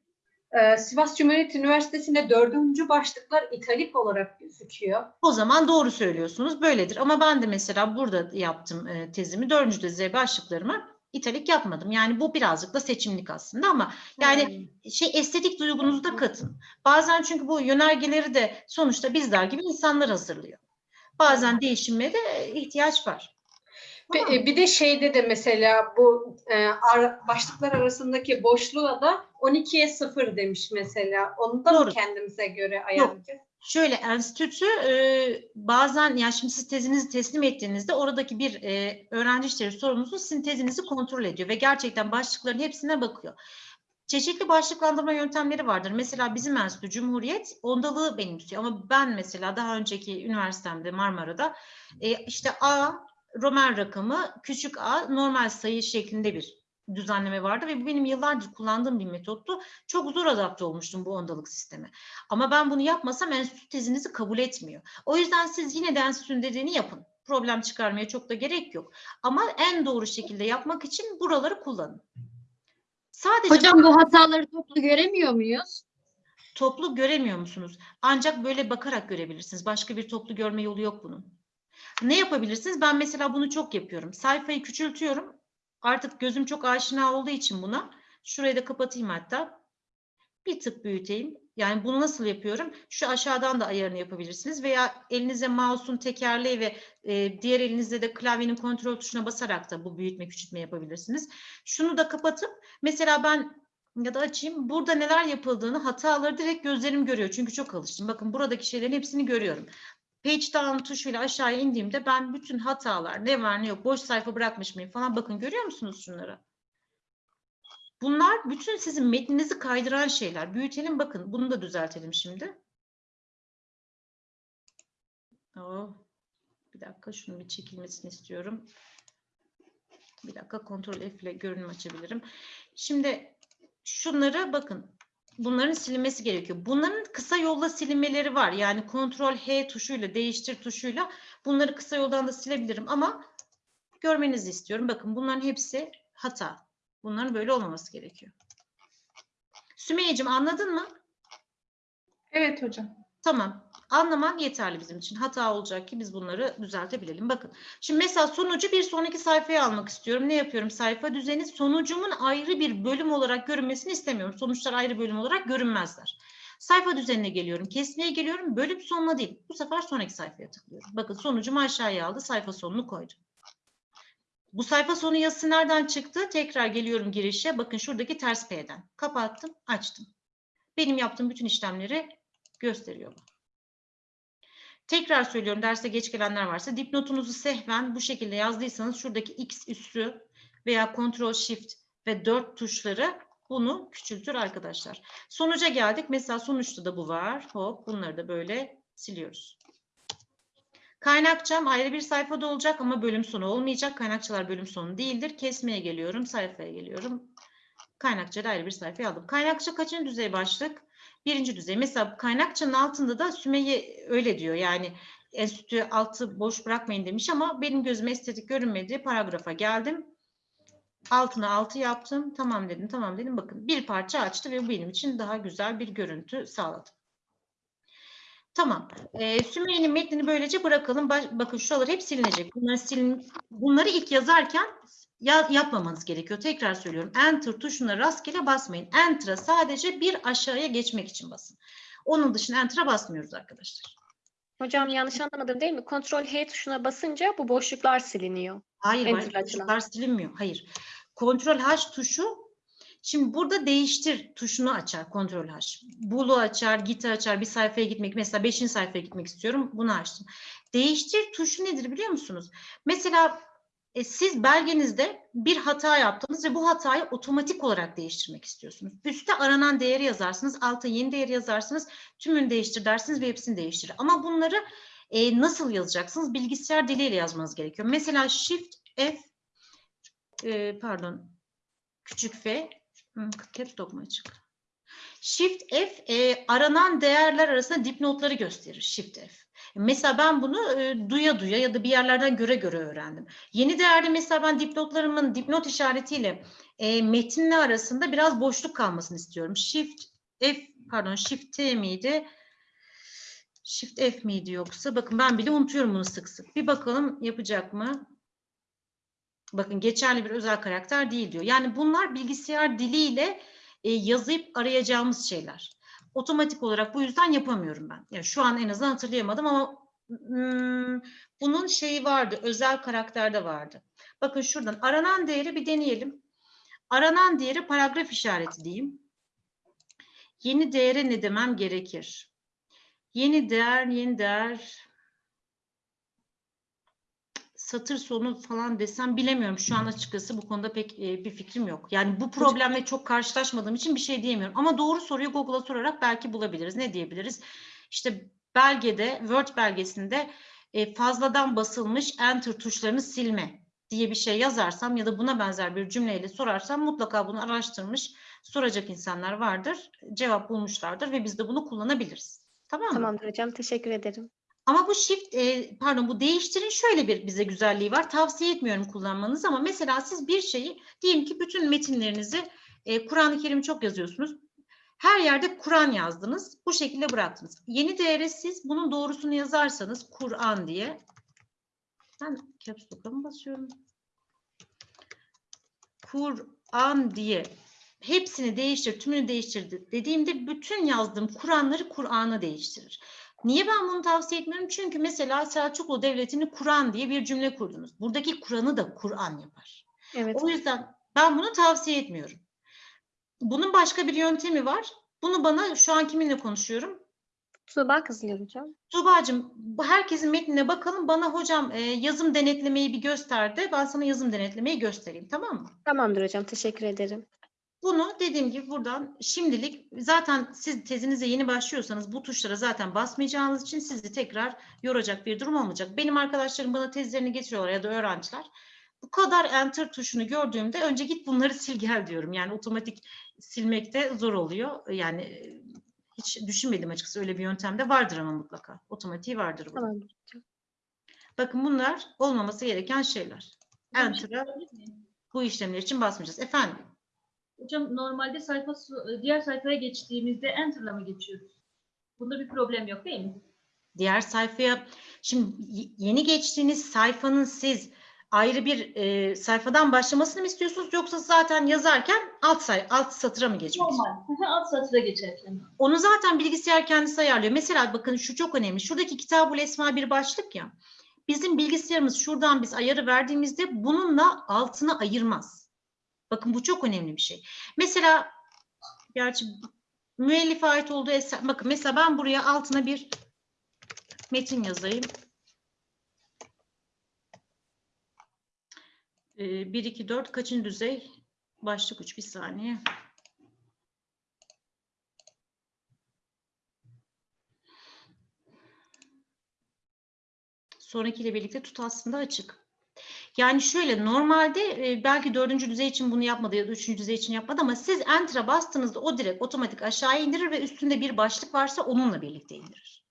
F: e, Sivas Cumhuriyet Üniversitesi'nde dördüncü başlıklar italik olarak gözüküyor.
A: O zaman doğru söylüyorsunuz. Böyledir. Ama ben de mesela burada yaptım e, tezimi. Dördüncü düzey başlıklarımı italik yapmadım. Yani bu birazcık da seçimlik aslında ama yani şey estetik duygunuzu da katın. Bazen çünkü bu yönergeleri de sonuçta bizler gibi insanlar hazırlıyor. Bazen değişime de ihtiyaç var. Tamam
F: e, Bir de şeyde de mesela bu e, ar- başlıklar arasındaki boşluğa da 12'ye 0 demiş mesela. Onu da mı
A: Doğru.
F: kendimize göre ayarlayacağız?
A: Şöyle enstitü e, bazen ya şimdi siz tezinizi teslim ettiğinizde oradaki bir e, öğrenci işleri sorumlusu sizin tezinizi kontrol ediyor ve gerçekten başlıkların hepsine bakıyor. Çeşitli başlıklandırma yöntemleri vardır. Mesela bizim enstitü Cumhuriyet ondalığı benimsiyor ama ben mesela daha önceki üniversitemde Marmara'da e, işte A Roman rakamı küçük a normal sayı şeklinde bir düzenleme vardı ve bu benim yıllardır kullandığım bir metottu. Çok zor adapte olmuştum bu ondalık sisteme. Ama ben bunu yapmasam enstitü tezinizi kabul etmiyor. O yüzden siz yine de enstitünün dediğini yapın. Problem çıkarmaya çok da gerek yok. Ama en doğru şekilde yapmak için buraları kullanın. Sadece
G: Hocam bu hataları toplu göremiyor muyuz?
A: toplu göremiyor musunuz? Ancak böyle bakarak görebilirsiniz. Başka bir toplu görme yolu yok bunun. Ne yapabilirsiniz? Ben mesela bunu çok yapıyorum. Sayfayı küçültüyorum. Artık gözüm çok aşina olduğu için buna. Şurayı da kapatayım hatta. Bir tık büyüteyim. Yani bunu nasıl yapıyorum? Şu aşağıdan da ayarını yapabilirsiniz veya elinize mouse'un tekerleği ve e, diğer elinizde de klavyenin kontrol tuşuna basarak da bu büyütme küçültme yapabilirsiniz. Şunu da kapatıp mesela ben ya da açayım. Burada neler yapıldığını, hataları direkt gözlerim görüyor. Çünkü çok alıştım. Bakın buradaki şeylerin hepsini görüyorum. Page down tuşuyla aşağıya indiğimde ben bütün hatalar, ne var ne yok, boş sayfa bırakmış mıyım falan bakın görüyor musunuz şunları? Bunlar bütün sizin metninizi kaydıran şeyler. Büyütelim bakın. Bunu da düzeltelim şimdi. Oh, bir dakika şunun bir çekilmesini istiyorum. Bir dakika kontrol F ile görünüm açabilirim. Şimdi şunları bakın. Bunların silinmesi gerekiyor. Bunların kısa yolla silinmeleri var. Yani kontrol H tuşuyla, değiştir tuşuyla bunları kısa yoldan da silebilirim ama görmenizi istiyorum. Bakın bunların hepsi hata. Bunların böyle olmaması gerekiyor. Sümeyye'cim anladın mı?
F: Evet hocam.
A: Tamam. Anlaman yeterli bizim için. Hata olacak ki biz bunları düzeltebilelim. Bakın. Şimdi mesela sonucu bir sonraki sayfaya almak istiyorum. Ne yapıyorum? Sayfa düzeni sonucumun ayrı bir bölüm olarak görünmesini istemiyorum. Sonuçlar ayrı bölüm olarak görünmezler. Sayfa düzenine geliyorum. Kesmeye geliyorum. Bölüm sonuna değil. Bu sefer sonraki sayfaya tıklıyorum. Bakın sonucumu aşağıya aldı. Sayfa sonunu koydu. Bu sayfa sonu yazısı nereden çıktı? Tekrar geliyorum girişe. Bakın şuradaki ters P'den. Kapattım, açtım. Benim yaptığım bütün işlemleri gösteriyor bu. Tekrar söylüyorum derse geç gelenler varsa dipnotunuzu sehven bu şekilde yazdıysanız şuradaki X üssü veya Ctrl Shift ve 4 tuşları bunu küçültür arkadaşlar. Sonuca geldik. Mesela sonuçta da bu var. Hop bunları da böyle siliyoruz. Kaynakçam ayrı bir sayfada olacak ama bölüm sonu olmayacak. Kaynakçalar bölüm sonu değildir. Kesmeye geliyorum, sayfaya geliyorum. Kaynakçada ayrı bir sayfaya aldım. Kaynakça kaçıncı düzey başlık? Birinci düzey. Mesela kaynakçanın altında da Sümeyye öyle diyor. Yani enstitü altı boş bırakmayın demiş ama benim gözüme estetik görünmedi. Paragrafa geldim. Altına altı yaptım. Tamam dedim, tamam dedim. Bakın bir parça açtı ve bu benim için daha güzel bir görüntü sağladı. Tamam. Ee, Sümeyye'nin metnini böylece bırakalım. Baş- bakın şuralar hep silinecek. Bunları silin, bunları ilk yazarken ya- yapmamanız gerekiyor. Tekrar söylüyorum. Enter tuşuna rastgele basmayın. Enter'a sadece bir aşağıya geçmek için basın. Onun dışında Enter'a basmıyoruz arkadaşlar.
D: Hocam yanlış anlamadım değil mi? Ctrl H tuşuna basınca bu boşluklar siliniyor.
A: Hayır. Tuşlar silinmiyor. Hayır. Kontrol H tuşu Şimdi burada değiştir tuşunu açar Kontrol H. Bulu açar, git'i açar, bir sayfaya gitmek. Mesela 5. sayfaya gitmek istiyorum. Bunu açtım. Değiştir tuşu nedir biliyor musunuz? Mesela e, siz belgenizde bir hata yaptınız ve bu hatayı otomatik olarak değiştirmek istiyorsunuz. Üste aranan değeri yazarsınız, alta yeni değeri yazarsınız, tümünü değiştir dersiniz ve hepsini değiştirir. Ama bunları e, nasıl yazacaksınız? Bilgisayar diliyle yazmanız gerekiyor. Mesela Shift F, e, pardon, küçük F, caps lock mu açık? Shift F e, aranan değerler arasında dipnotları gösterir. Shift F. Mesela ben bunu e, duya duya ya da bir yerlerden göre göre öğrendim. Yeni değerde mesela ben dipnotlarımın dipnot işaretiyle e, metinle arasında biraz boşluk kalmasını istiyorum. Shift F pardon Shift T miydi? Shift F miydi yoksa? Bakın ben bile unutuyorum bunu sık sık. Bir bakalım yapacak mı? Bakın geçerli bir özel karakter değil diyor. Yani bunlar bilgisayar diliyle e, yazıp arayacağımız şeyler. Otomatik olarak bu yüzden yapamıyorum ben. Yani şu an en azından hatırlayamadım ama hmm, bunun şeyi vardı. Özel karakterde vardı. Bakın şuradan aranan değeri bir deneyelim. Aranan değeri paragraf işareti diyeyim. Yeni değere ne demem gerekir? Yeni değer, yeni değer satır sonu falan desem bilemiyorum. Şu an açıkçası bu konuda pek e, bir fikrim yok. Yani bu problemle çok karşılaşmadığım için bir şey diyemiyorum. Ama doğru soruyu Google'a sorarak belki bulabiliriz. Ne diyebiliriz? İşte belgede, Word belgesinde e, fazladan basılmış enter tuşlarını silme diye bir şey yazarsam ya da buna benzer bir cümleyle sorarsam mutlaka bunu araştırmış, soracak insanlar vardır. Cevap bulmuşlardır ve biz de bunu kullanabiliriz. Tamam mı?
D: Tamamdır hocam. Teşekkür ederim.
A: Ama bu shift, e, pardon bu değiştirin şöyle bir bize güzelliği var. Tavsiye etmiyorum kullanmanız ama mesela siz bir şeyi diyelim ki bütün metinlerinizi e, Kur'an-ı Kerim çok yazıyorsunuz. Her yerde Kur'an yazdınız. Bu şekilde bıraktınız. Yeni değere siz bunun doğrusunu yazarsanız Kur'an diye. Ben caps lock'a basıyorum? Kur'an diye hepsini değiştir, tümünü değiştir dediğimde bütün yazdığım Kur'anları Kur'an'a değiştirir. Niye ben bunu tavsiye etmiyorum? Çünkü mesela Selçuklu Devleti'ni Kur'an diye bir cümle kurdunuz. Buradaki Kur'an'ı da Kur'an yapar.
D: Evet.
A: O yüzden ben bunu tavsiye etmiyorum. Bunun başka bir yöntemi var. Bunu bana şu an kiminle konuşuyorum?
D: Tuğba Kızılır hocam.
A: Tuğba'cığım herkesin metnine bakalım. Bana hocam e, yazım denetlemeyi bir göster de ben sana yazım denetlemeyi göstereyim tamam mı?
D: Tamamdır hocam. Teşekkür ederim.
A: Bunu dediğim gibi buradan şimdilik zaten siz tezinize yeni başlıyorsanız bu tuşlara zaten basmayacağınız için sizi tekrar yoracak bir durum olmayacak. Benim arkadaşlarım bana tezlerini getiriyorlar ya da öğrenciler. Bu kadar enter tuşunu gördüğümde önce git bunları <laughs> sil gel diyorum. Yani otomatik silmekte zor oluyor. Yani e, hiç düşünmedim açıkçası öyle bir yöntem de vardır ama mutlaka. Otomatiği vardır.
D: hocam.
A: Bakın bunlar olmaması gereken şeyler.
H: Şey
A: Enter'a
H: miyim?
A: bu işlemler için basmayacağız. Efendim?
H: Hocam normalde sayfa diğer sayfaya geçtiğimizde enter'la mı geçiyoruz? Bunda bir problem yok değil mi?
A: Diğer sayfaya şimdi yeni geçtiğiniz sayfanın siz ayrı bir e, sayfadan başlamasını mı istiyorsunuz yoksa zaten yazarken alt say alt satıra mı geçmek?
H: Normal. Alt satıra geçerken.
A: Onu zaten bilgisayar kendisi ayarlıyor. Mesela bakın şu çok önemli. Şuradaki Kitabul Esma bir başlık ya. bizim bilgisayarımız şuradan biz ayarı verdiğimizde bununla altına ayırmaz. Bakın bu çok önemli bir şey. Mesela gerçi müellife ait olduğu eser, bakın mesela ben buraya altına bir metin yazayım. Ee, 1, 2, 4 kaçıncı düzey? Başlık 3 bir saniye. Sonrakiyle birlikte tut aslında açık. Yani şöyle normalde e, belki dördüncü düzey için bunu yapmadı ya da üçüncü düzey için yapmadı ama siz Enter'a bastığınızda o direkt otomatik aşağıya indirir ve üstünde bir başlık varsa onunla birlikte indirir.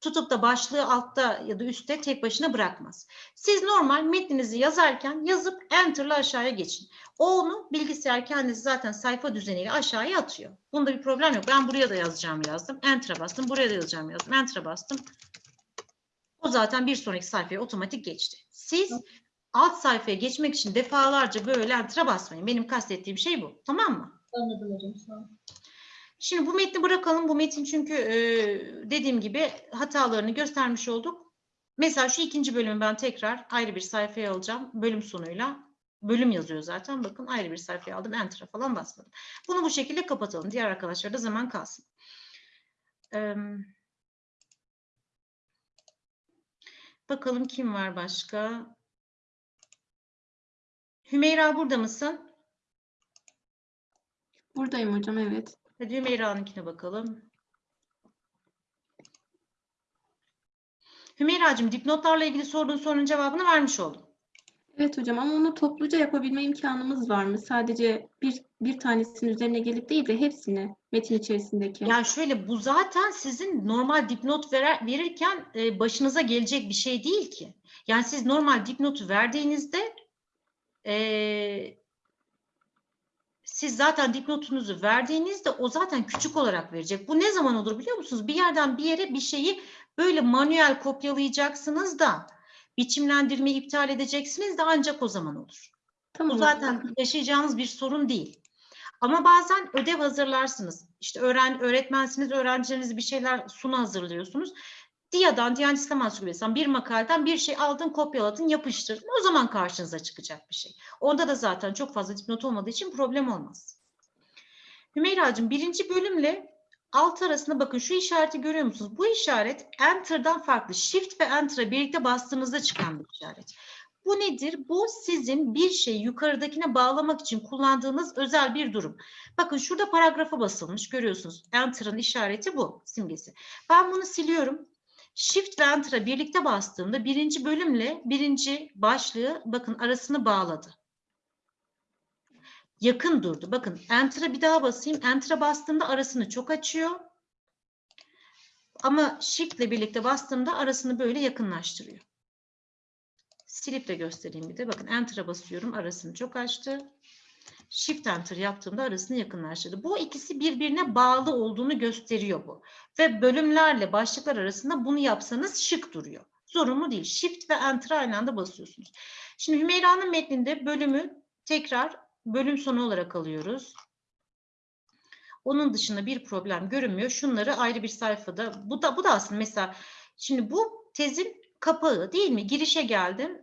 A: Tutup da başlığı altta ya da üstte tek başına bırakmaz. Siz normal metninizi yazarken yazıp Enter'la aşağıya geçin. O onu bilgisayar kendisi zaten sayfa düzeniyle aşağıya atıyor. Bunda bir problem yok. Ben buraya da yazacağım yazdım. Enter'a bastım. Buraya da yazacağım yazdım. Enter'a bastım. O zaten bir sonraki sayfaya otomatik geçti. Siz alt sayfaya geçmek için defalarca böyle enter'a basmayın. Benim kastettiğim şey bu. Tamam mı?
H: Anladım hocam sağ olun.
A: Şimdi bu metni bırakalım. Bu metin çünkü e, dediğim gibi hatalarını göstermiş olduk. Mesela şu ikinci bölümü ben tekrar ayrı bir sayfaya alacağım. Bölüm sonuyla. Bölüm yazıyor zaten. Bakın ayrı bir sayfaya aldım. Enter'a falan basmadım. Bunu bu şekilde kapatalım. Diğer arkadaşlar da zaman kalsın. Eee Bakalım kim var başka? Hümeyra burada mısın?
I: Buradayım hocam evet.
A: Hadi Hümeyra'nınkine bakalım. Hümeyra'cığım dipnotlarla ilgili sorduğun sorunun cevabını vermiş oldum.
I: Evet hocam ama onu topluca yapabilme imkanımız var mı? Sadece bir bir tanesinin üzerine gelip değil de hepsini metin içerisindeki.
A: Yani şöyle bu zaten sizin normal dipnot verer, verirken e, başınıza gelecek bir şey değil ki. Yani siz normal dipnotu verdiğinizde e, siz zaten dipnotunuzu verdiğinizde o zaten küçük olarak verecek. Bu ne zaman olur biliyor musunuz? Bir yerden bir yere bir şeyi böyle manuel kopyalayacaksınız da biçimlendirmeyi iptal edeceksiniz de ancak o zaman olur.
I: Tamam
A: Bu zaten yaşayacağınız bir sorun değil. Ama bazen ödev hazırlarsınız. İşte öğren, öğretmensiniz, öğrencilerinize bir şeyler sunu hazırlıyorsunuz. DİA'dan, Diyanet İslam Ansiklopedisi'nden bir makaleden bir şey aldın, kopyaladın, yapıştırdın. O zaman karşınıza çıkacak bir şey. Onda da zaten çok fazla dipnot olmadığı için problem olmaz. Hümeyra'cığım birinci bölümle alt arasında bakın şu işareti görüyor musunuz? Bu işaret Enter'dan farklı. Shift ve Enter'a birlikte bastığınızda çıkan bir işaret. Bu nedir? Bu sizin bir şeyi yukarıdakine bağlamak için kullandığınız özel bir durum. Bakın şurada paragrafa basılmış görüyorsunuz. Enter'ın işareti bu simgesi. Ben bunu siliyorum. Shift ve Enter'a birlikte bastığımda birinci bölümle birinci başlığı bakın arasını bağladı. Yakın durdu. Bakın Enter'a bir daha basayım. Enter'a bastığımda arasını çok açıyor. Ama Shift ile birlikte bastığımda arasını böyle yakınlaştırıyor. Silip de göstereyim bir de. Bakın Enter'a basıyorum. Arasını çok açtı. Shift Enter yaptığımda arasını yakınlaştırdı. Bu ikisi birbirine bağlı olduğunu gösteriyor bu. Ve bölümlerle başlıklar arasında bunu yapsanız şık duruyor. Zorunlu değil. Shift ve Enter aynı anda basıyorsunuz. Şimdi Hümeyra'nın metninde bölümü tekrar bölüm sonu olarak alıyoruz. Onun dışında bir problem görünmüyor. Şunları ayrı bir sayfada. Bu da bu da aslında mesela şimdi bu tezin kapağı değil mi? Girişe geldim.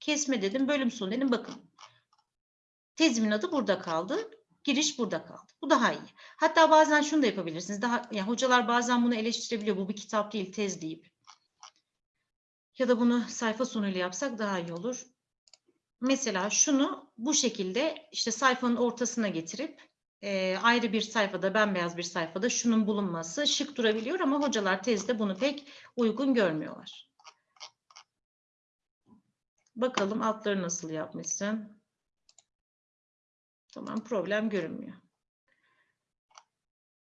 A: Kesme dedim. Bölüm sonu dedim. Bakın. Tezimin adı burada kaldı. Giriş burada kaldı. Bu daha iyi. Hatta bazen şunu da yapabilirsiniz. Daha yani hocalar bazen bunu eleştirebiliyor. Bu bir kitap değil, tez deyip. Ya da bunu sayfa sonuyla yapsak daha iyi olur. Mesela şunu bu şekilde işte sayfanın ortasına getirip e, ayrı bir sayfada, bembeyaz bir sayfada şunun bulunması şık durabiliyor ama hocalar tezde bunu pek uygun görmüyorlar. Bakalım altları nasıl yapmışsın. Tamam problem görünmüyor.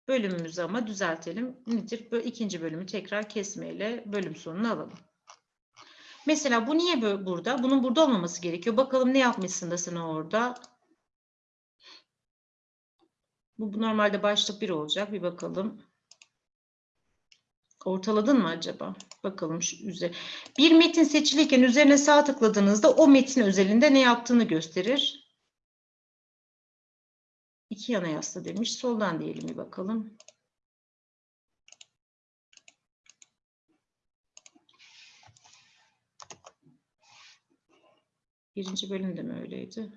A: Bölümümüzü ama düzeltelim. Nedir? İkinci bölümü tekrar kesmeyle bölüm sonunu alalım. Mesela bu niye burada? Bunun burada olmaması gerekiyor. Bakalım ne yapmışsın da sen orada. Bu, bu normalde başlık bir olacak. Bir bakalım. Ortaladın mı acaba? Bakalım şu üzeri. Bir metin seçilirken üzerine sağ tıkladığınızda o metin özelinde ne yaptığını gösterir. İki yana yasla demiş. Soldan diyelim bir bakalım. Birinci bölüm de mi öyleydi?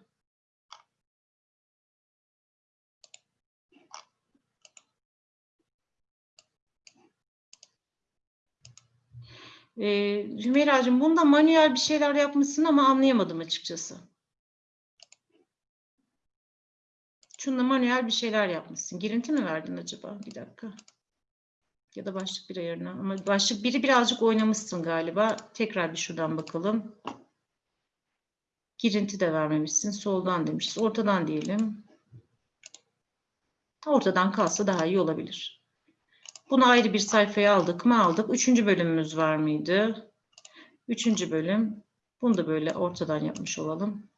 A: Ee, Hümeyra'cığım bunda manuel bir şeyler yapmışsın ama anlayamadım açıkçası. Şunda manuel bir şeyler yapmışsın. Girinti mi verdin acaba? Bir dakika. Ya da başlık bir ayarına. Ama başlık biri birazcık oynamışsın galiba. Tekrar bir şuradan bakalım. Girinti de vermemişsin. Soldan demişiz. Ortadan diyelim. Ortadan kalsa daha iyi olabilir. Bunu ayrı bir sayfaya aldık mı aldık. Üçüncü bölümümüz var mıydı? Üçüncü bölüm. Bunu da böyle ortadan yapmış olalım.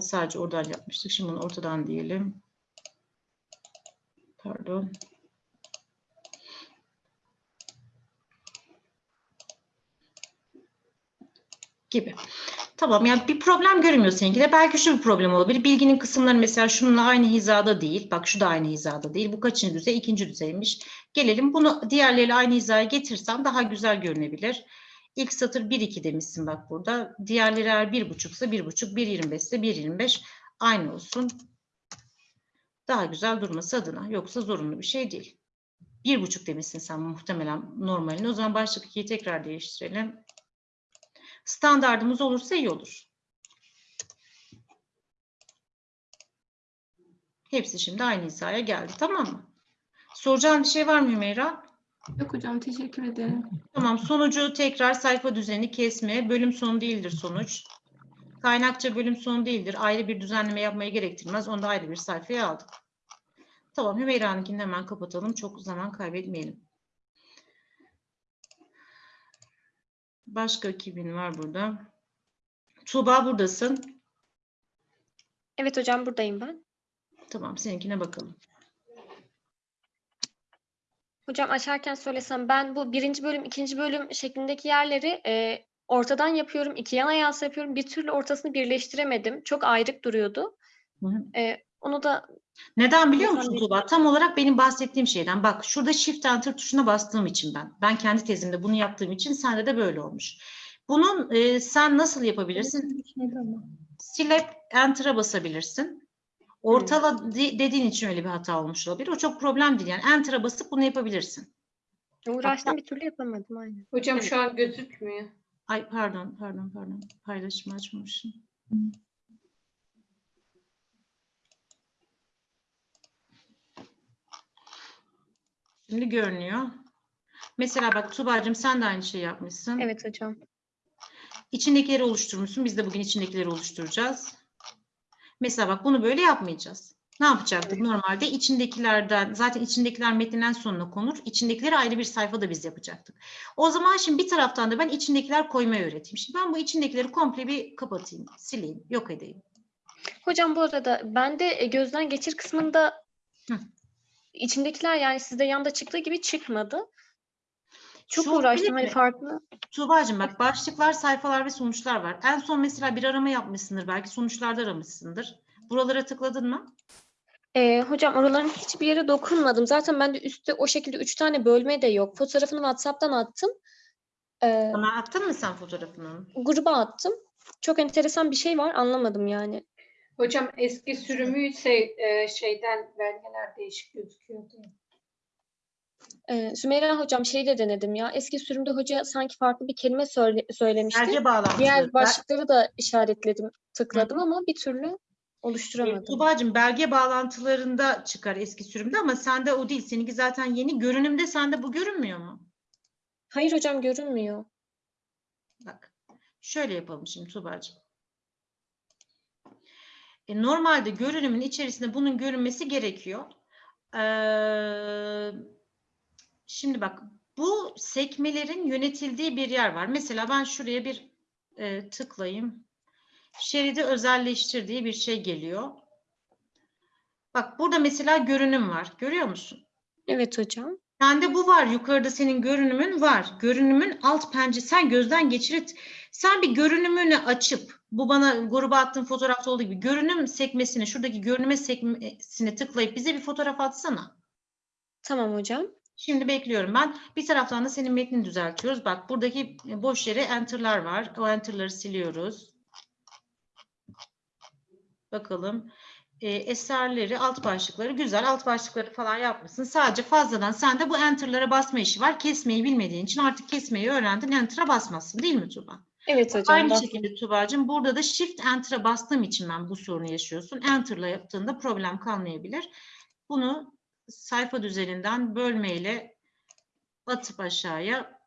A: Sadece oradan yapmıştık. Şimdi bunu ortadan diyelim. Pardon. Gibi. Tamam yani bir problem görünmüyor seninkide. Belki şu bir problem olabilir. Bilginin kısımları mesela şununla aynı hizada değil. Bak şu da aynı hizada değil. Bu kaçıncı düzey? İkinci düzeymiş. Gelelim bunu diğerleriyle aynı hizaya getirsem daha güzel görünebilir. İlk satır 1-2 demişsin bak burada. Diğerleri eğer 1,5 ise 1,5, 1,25 ise 1,25 aynı olsun. Daha güzel durması adına. Yoksa zorunlu bir şey değil. 1,5 demişsin sen muhtemelen normalini. O zaman başlık 2'yi tekrar değiştirelim. Standardımız olursa iyi olur. Hepsi şimdi aynı hizaya geldi. Tamam mı? Soracağın bir şey var mı Hümeyra?
I: Yok hocam teşekkür ederim.
A: Tamam. Sonucu tekrar sayfa düzeni kesme. Bölüm sonu değildir sonuç. Kaynakça bölüm sonu değildir. Ayrı bir düzenleme yapmayı gerektirmez. Onu da ayrı bir sayfaya aldık. Tamam. Hümeyra'nınkini hemen kapatalım. Çok zaman kaybetmeyelim. Başka kimin var burada? Tuğba buradasın.
D: Evet hocam buradayım ben.
A: Tamam. Seninkine bakalım.
D: Hocam açarken söylesem ben bu birinci bölüm, ikinci bölüm şeklindeki yerleri e, ortadan yapıyorum, iki yana yas yapıyorum. Bir türlü ortasını birleştiremedim. Çok ayrık duruyordu.
A: Hı hı.
D: E, onu da
A: Neden biliyor musun? Tuğba? Tam olarak benim bahsettiğim şeyden. Bak şurada Shift Enter tuşuna bastığım için ben. Ben kendi tezimde bunu yaptığım için sende de böyle olmuş. Bunun e, sen nasıl yapabilirsin? Silip Enter'a basabilirsin. Ortala de- dediğin için öyle bir hata olmuş olabilir. O çok problem değil. Yani Enter'a basıp bunu yapabilirsin.
D: uğraştım bir türlü yapamadım aynen.
F: Hocam
A: Evet.
F: şu an gözükmüyor.
A: Ay pardon, pardon, pardon. Paylaşımı açmamışım. Şimdi görünüyor. Mesela bak Tuğba'cığım sen de aynı şeyi yapmışsın.
D: Evet hocam.
A: İçindekileri oluşturmuşsun. Biz de bugün içindekileri oluşturacağız. Mesela bak bunu böyle yapmayacağız. Ne yapacaktık? Normalde içindekilerden, zaten içindekiler metninden sonuna konur. İçindekileri ayrı bir sayfada biz yapacaktık. O zaman şimdi bir taraftan da ben içindekiler koymayı öğreteyim. Şimdi ben bu içindekileri komple bir kapatayım, sileyim, yok edeyim.
D: Hocam bu arada ben de e, gözden geçir kısmında
A: Hı.
D: içindekiler yani sizde yanda çıktığı gibi çıkmadı. Çok
A: Şu
D: uğraştım hani farklı.
A: Tuğba'cığım bak başlıklar, sayfalar ve sonuçlar var. En son mesela bir arama yapmışsındır. Belki sonuçlarda aramışsındır. Buralara tıkladın mı?
D: Ee, hocam oraların hiçbir yere dokunmadım. Zaten ben de üstte o şekilde üç tane bölme de yok. Fotoğrafını WhatsApp'tan attım. Ee,
A: Bana attın mı sen fotoğrafını?
D: gruba attım. Çok enteresan bir şey var anlamadım yani.
F: Hocam eski sürümü ise e, şeyden belgeler değişik gözüküyordu.
D: Ee, Sümeyra hocam şey de denedim ya. Eski sürümde hoca sanki farklı bir kelime söyle, söylemişti.
A: Belge bağlantıları.
D: Diğer başlıkları da işaretledim, tıkladım ama bir türlü oluşturamadım.
A: Tuğba'cığım belge bağlantılarında çıkar eski sürümde ama sende o değil. Seninki zaten yeni. Görünümde sende bu görünmüyor mu?
D: Hayır hocam görünmüyor.
A: Bak. Şöyle yapalım şimdi Tuğba'cığım. E, normalde görünümün içerisinde bunun görünmesi gerekiyor. Ee, şimdi bak bu sekmelerin yönetildiği bir yer var. Mesela ben şuraya bir e, tıklayayım. Şeridi özelleştir diye bir şey geliyor. Bak burada mesela görünüm var. Görüyor musun?
D: Evet hocam.
A: Sende bu var. Yukarıda senin görünümün var. Görünümün alt pencere. Sen gözden geçirit. Sen bir görünümünü açıp bu bana gruba attığın fotoğrafta olduğu gibi görünüm sekmesini şuradaki görünüme sekmesini tıklayıp bize bir fotoğraf atsana.
D: Tamam hocam.
A: Şimdi bekliyorum ben. Bir taraftan da senin metnini düzeltiyoruz. Bak buradaki boş yere enter'lar var. O enter'ları siliyoruz. Bakalım. E, eserleri, alt başlıkları güzel. Alt başlıkları falan yapmışsın. Sadece fazladan sende bu enter'lara basma işi var. Kesmeyi bilmediğin için artık kesmeyi öğrendin. Enter'a basmazsın değil mi Tuba?
D: Evet hocam.
A: Aynı şekilde Tuba'cığım burada da Shift Enter'a bastığım için ben bu sorunu yaşıyorsun. Enter'la yaptığında problem kalmayabilir. Bunu sayfa düzeninden bölmeyle atıp aşağıya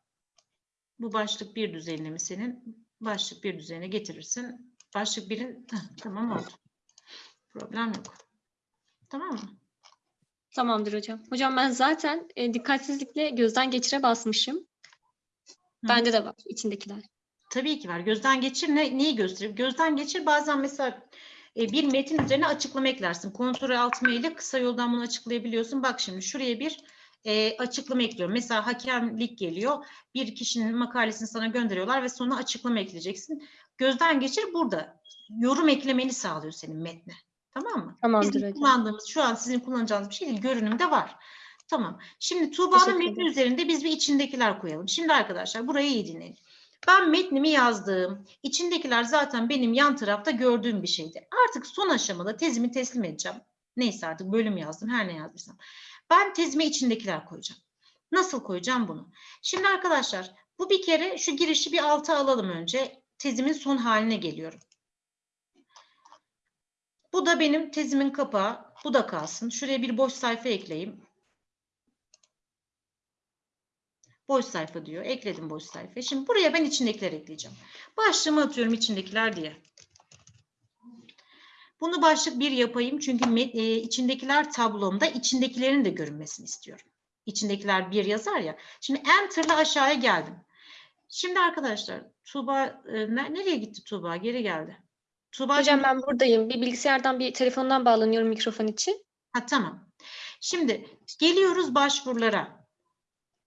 A: bu başlık bir düzenine mi senin? Başlık bir düzenine getirirsin. Başlık birin <laughs> tamam oldu. Problem yok. Tamam mı?
D: Tamamdır hocam. Hocam ben zaten e, dikkatsizlikle gözden geçire basmışım. Bende de var içindekiler.
A: Tabii ki var. Gözden geçir ne, neyi gösterir? Gözden geçir bazen mesela bir metin üzerine açıklama eklersin. Kontrol alt ile kısa yoldan bunu açıklayabiliyorsun. Bak şimdi şuraya bir e, açıklama ekliyorum. Mesela hakemlik geliyor. Bir kişinin makalesini sana gönderiyorlar ve sonra açıklama ekleyeceksin. Gözden geçir burada. Yorum eklemeni sağlıyor senin metne. Tamam mı?
D: Tamamdır
A: Bizim
D: hocam.
A: kullandığımız, şu an sizin kullanacağınız bir şey değil. Görünümde var. Tamam. Şimdi Tuğba'nın metni üzerinde biz bir içindekiler koyalım. Şimdi arkadaşlar burayı iyi dinleyin. Ben metnimi yazdım. İçindekiler zaten benim yan tarafta gördüğüm bir şeydi. Artık son aşamada tezimi teslim edeceğim. Neyse artık bölüm yazdım, her ne yazdıysam. Ben tezime içindekiler koyacağım. Nasıl koyacağım bunu? Şimdi arkadaşlar bu bir kere şu girişi bir alta alalım önce. Tezimin son haline geliyorum. Bu da benim tezimin kapağı. Bu da kalsın. Şuraya bir boş sayfa ekleyeyim. Boş sayfa diyor. Ekledim boş sayfa. Şimdi buraya ben içindekiler ekleyeceğim. Başlığımı atıyorum içindekiler diye. Bunu başlık bir yapayım çünkü e, içindekiler tablomda içindekilerin de görünmesini istiyorum. İçindekiler bir yazar ya. Şimdi enter'la aşağıya geldim. Şimdi arkadaşlar Tuğba e, ne- nereye gitti Tuğba? Geri geldi. Tuğba
D: Hocam ben buradayım. Bir bilgisayardan bir telefondan bağlanıyorum mikrofon için.
A: Ha tamam. Şimdi geliyoruz başvurulara.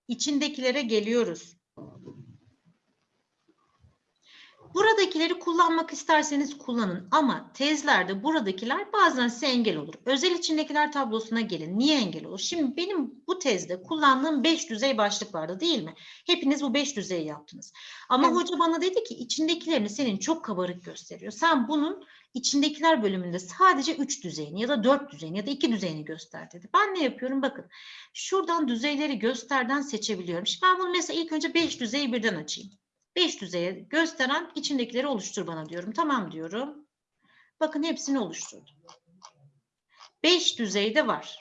A: İçindekilere geliyoruz. Buradakileri kullanmak isterseniz kullanın ama tezlerde buradakiler bazen size engel olur. Özel içindekiler tablosuna gelin. Niye engel olur? Şimdi benim bu tezde kullandığım 5 düzey başlık vardı değil mi? Hepiniz bu 5 düzeyi yaptınız. Ama
D: Evet.
A: hoca bana dedi ki içindekilerini senin çok kabarık gösteriyor. Sen bunun içindekiler bölümünde sadece 3 düzeyini ya da 4 düzeyini ya da 2 düzeyini göster dedi. Ben ne yapıyorum? Bakın şuradan düzeyleri gösterden seçebiliyorum. Şimdi ben bunu mesela ilk önce 5 düzeyi birden açayım. 5 düzeye gösteren içindekileri oluştur bana diyorum. Tamam diyorum. Bakın hepsini oluşturdum. 5 düzeyde var.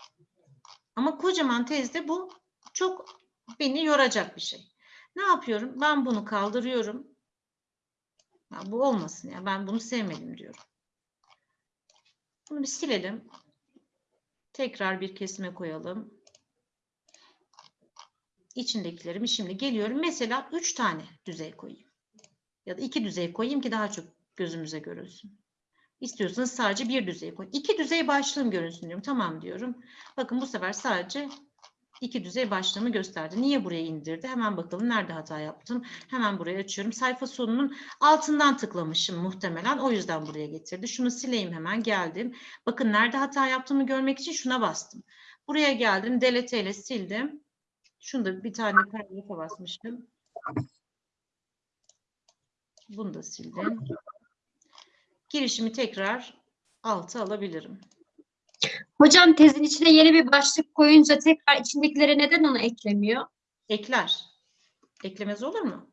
A: Ama kocaman tezde bu çok beni yoracak bir şey. Ne yapıyorum? Ben bunu kaldırıyorum. Ya bu olmasın ya. Ben bunu sevmedim diyorum. Bunu bir silelim. Tekrar bir kesime koyalım. İçindekilerimi şimdi geliyorum. Mesela 3 tane düzey koyayım. Ya da 2 düzey koyayım ki daha çok gözümüze görülsün. İstiyorsanız sadece bir düzey koyun. İki düzey başlığım görünsün diyorum. Tamam diyorum. Bakın bu sefer sadece iki düzey başlığımı gösterdi. Niye buraya indirdi? Hemen bakalım nerede hata yaptım. Hemen buraya açıyorum. Sayfa sonunun altından tıklamışım muhtemelen. O yüzden buraya getirdi. Şunu sileyim hemen. Geldim. Bakın nerede hata yaptığımı görmek için şuna bastım. Buraya geldim. Delete ile sildim. Şunu da bir tane paragrafa basmıştım. Bunu da sildim. Girişimi tekrar alta alabilirim.
G: Hocam tezin içine yeni bir başlık koyunca tekrar içindekilere neden onu eklemiyor?
A: Ekler. Eklemez olur mu?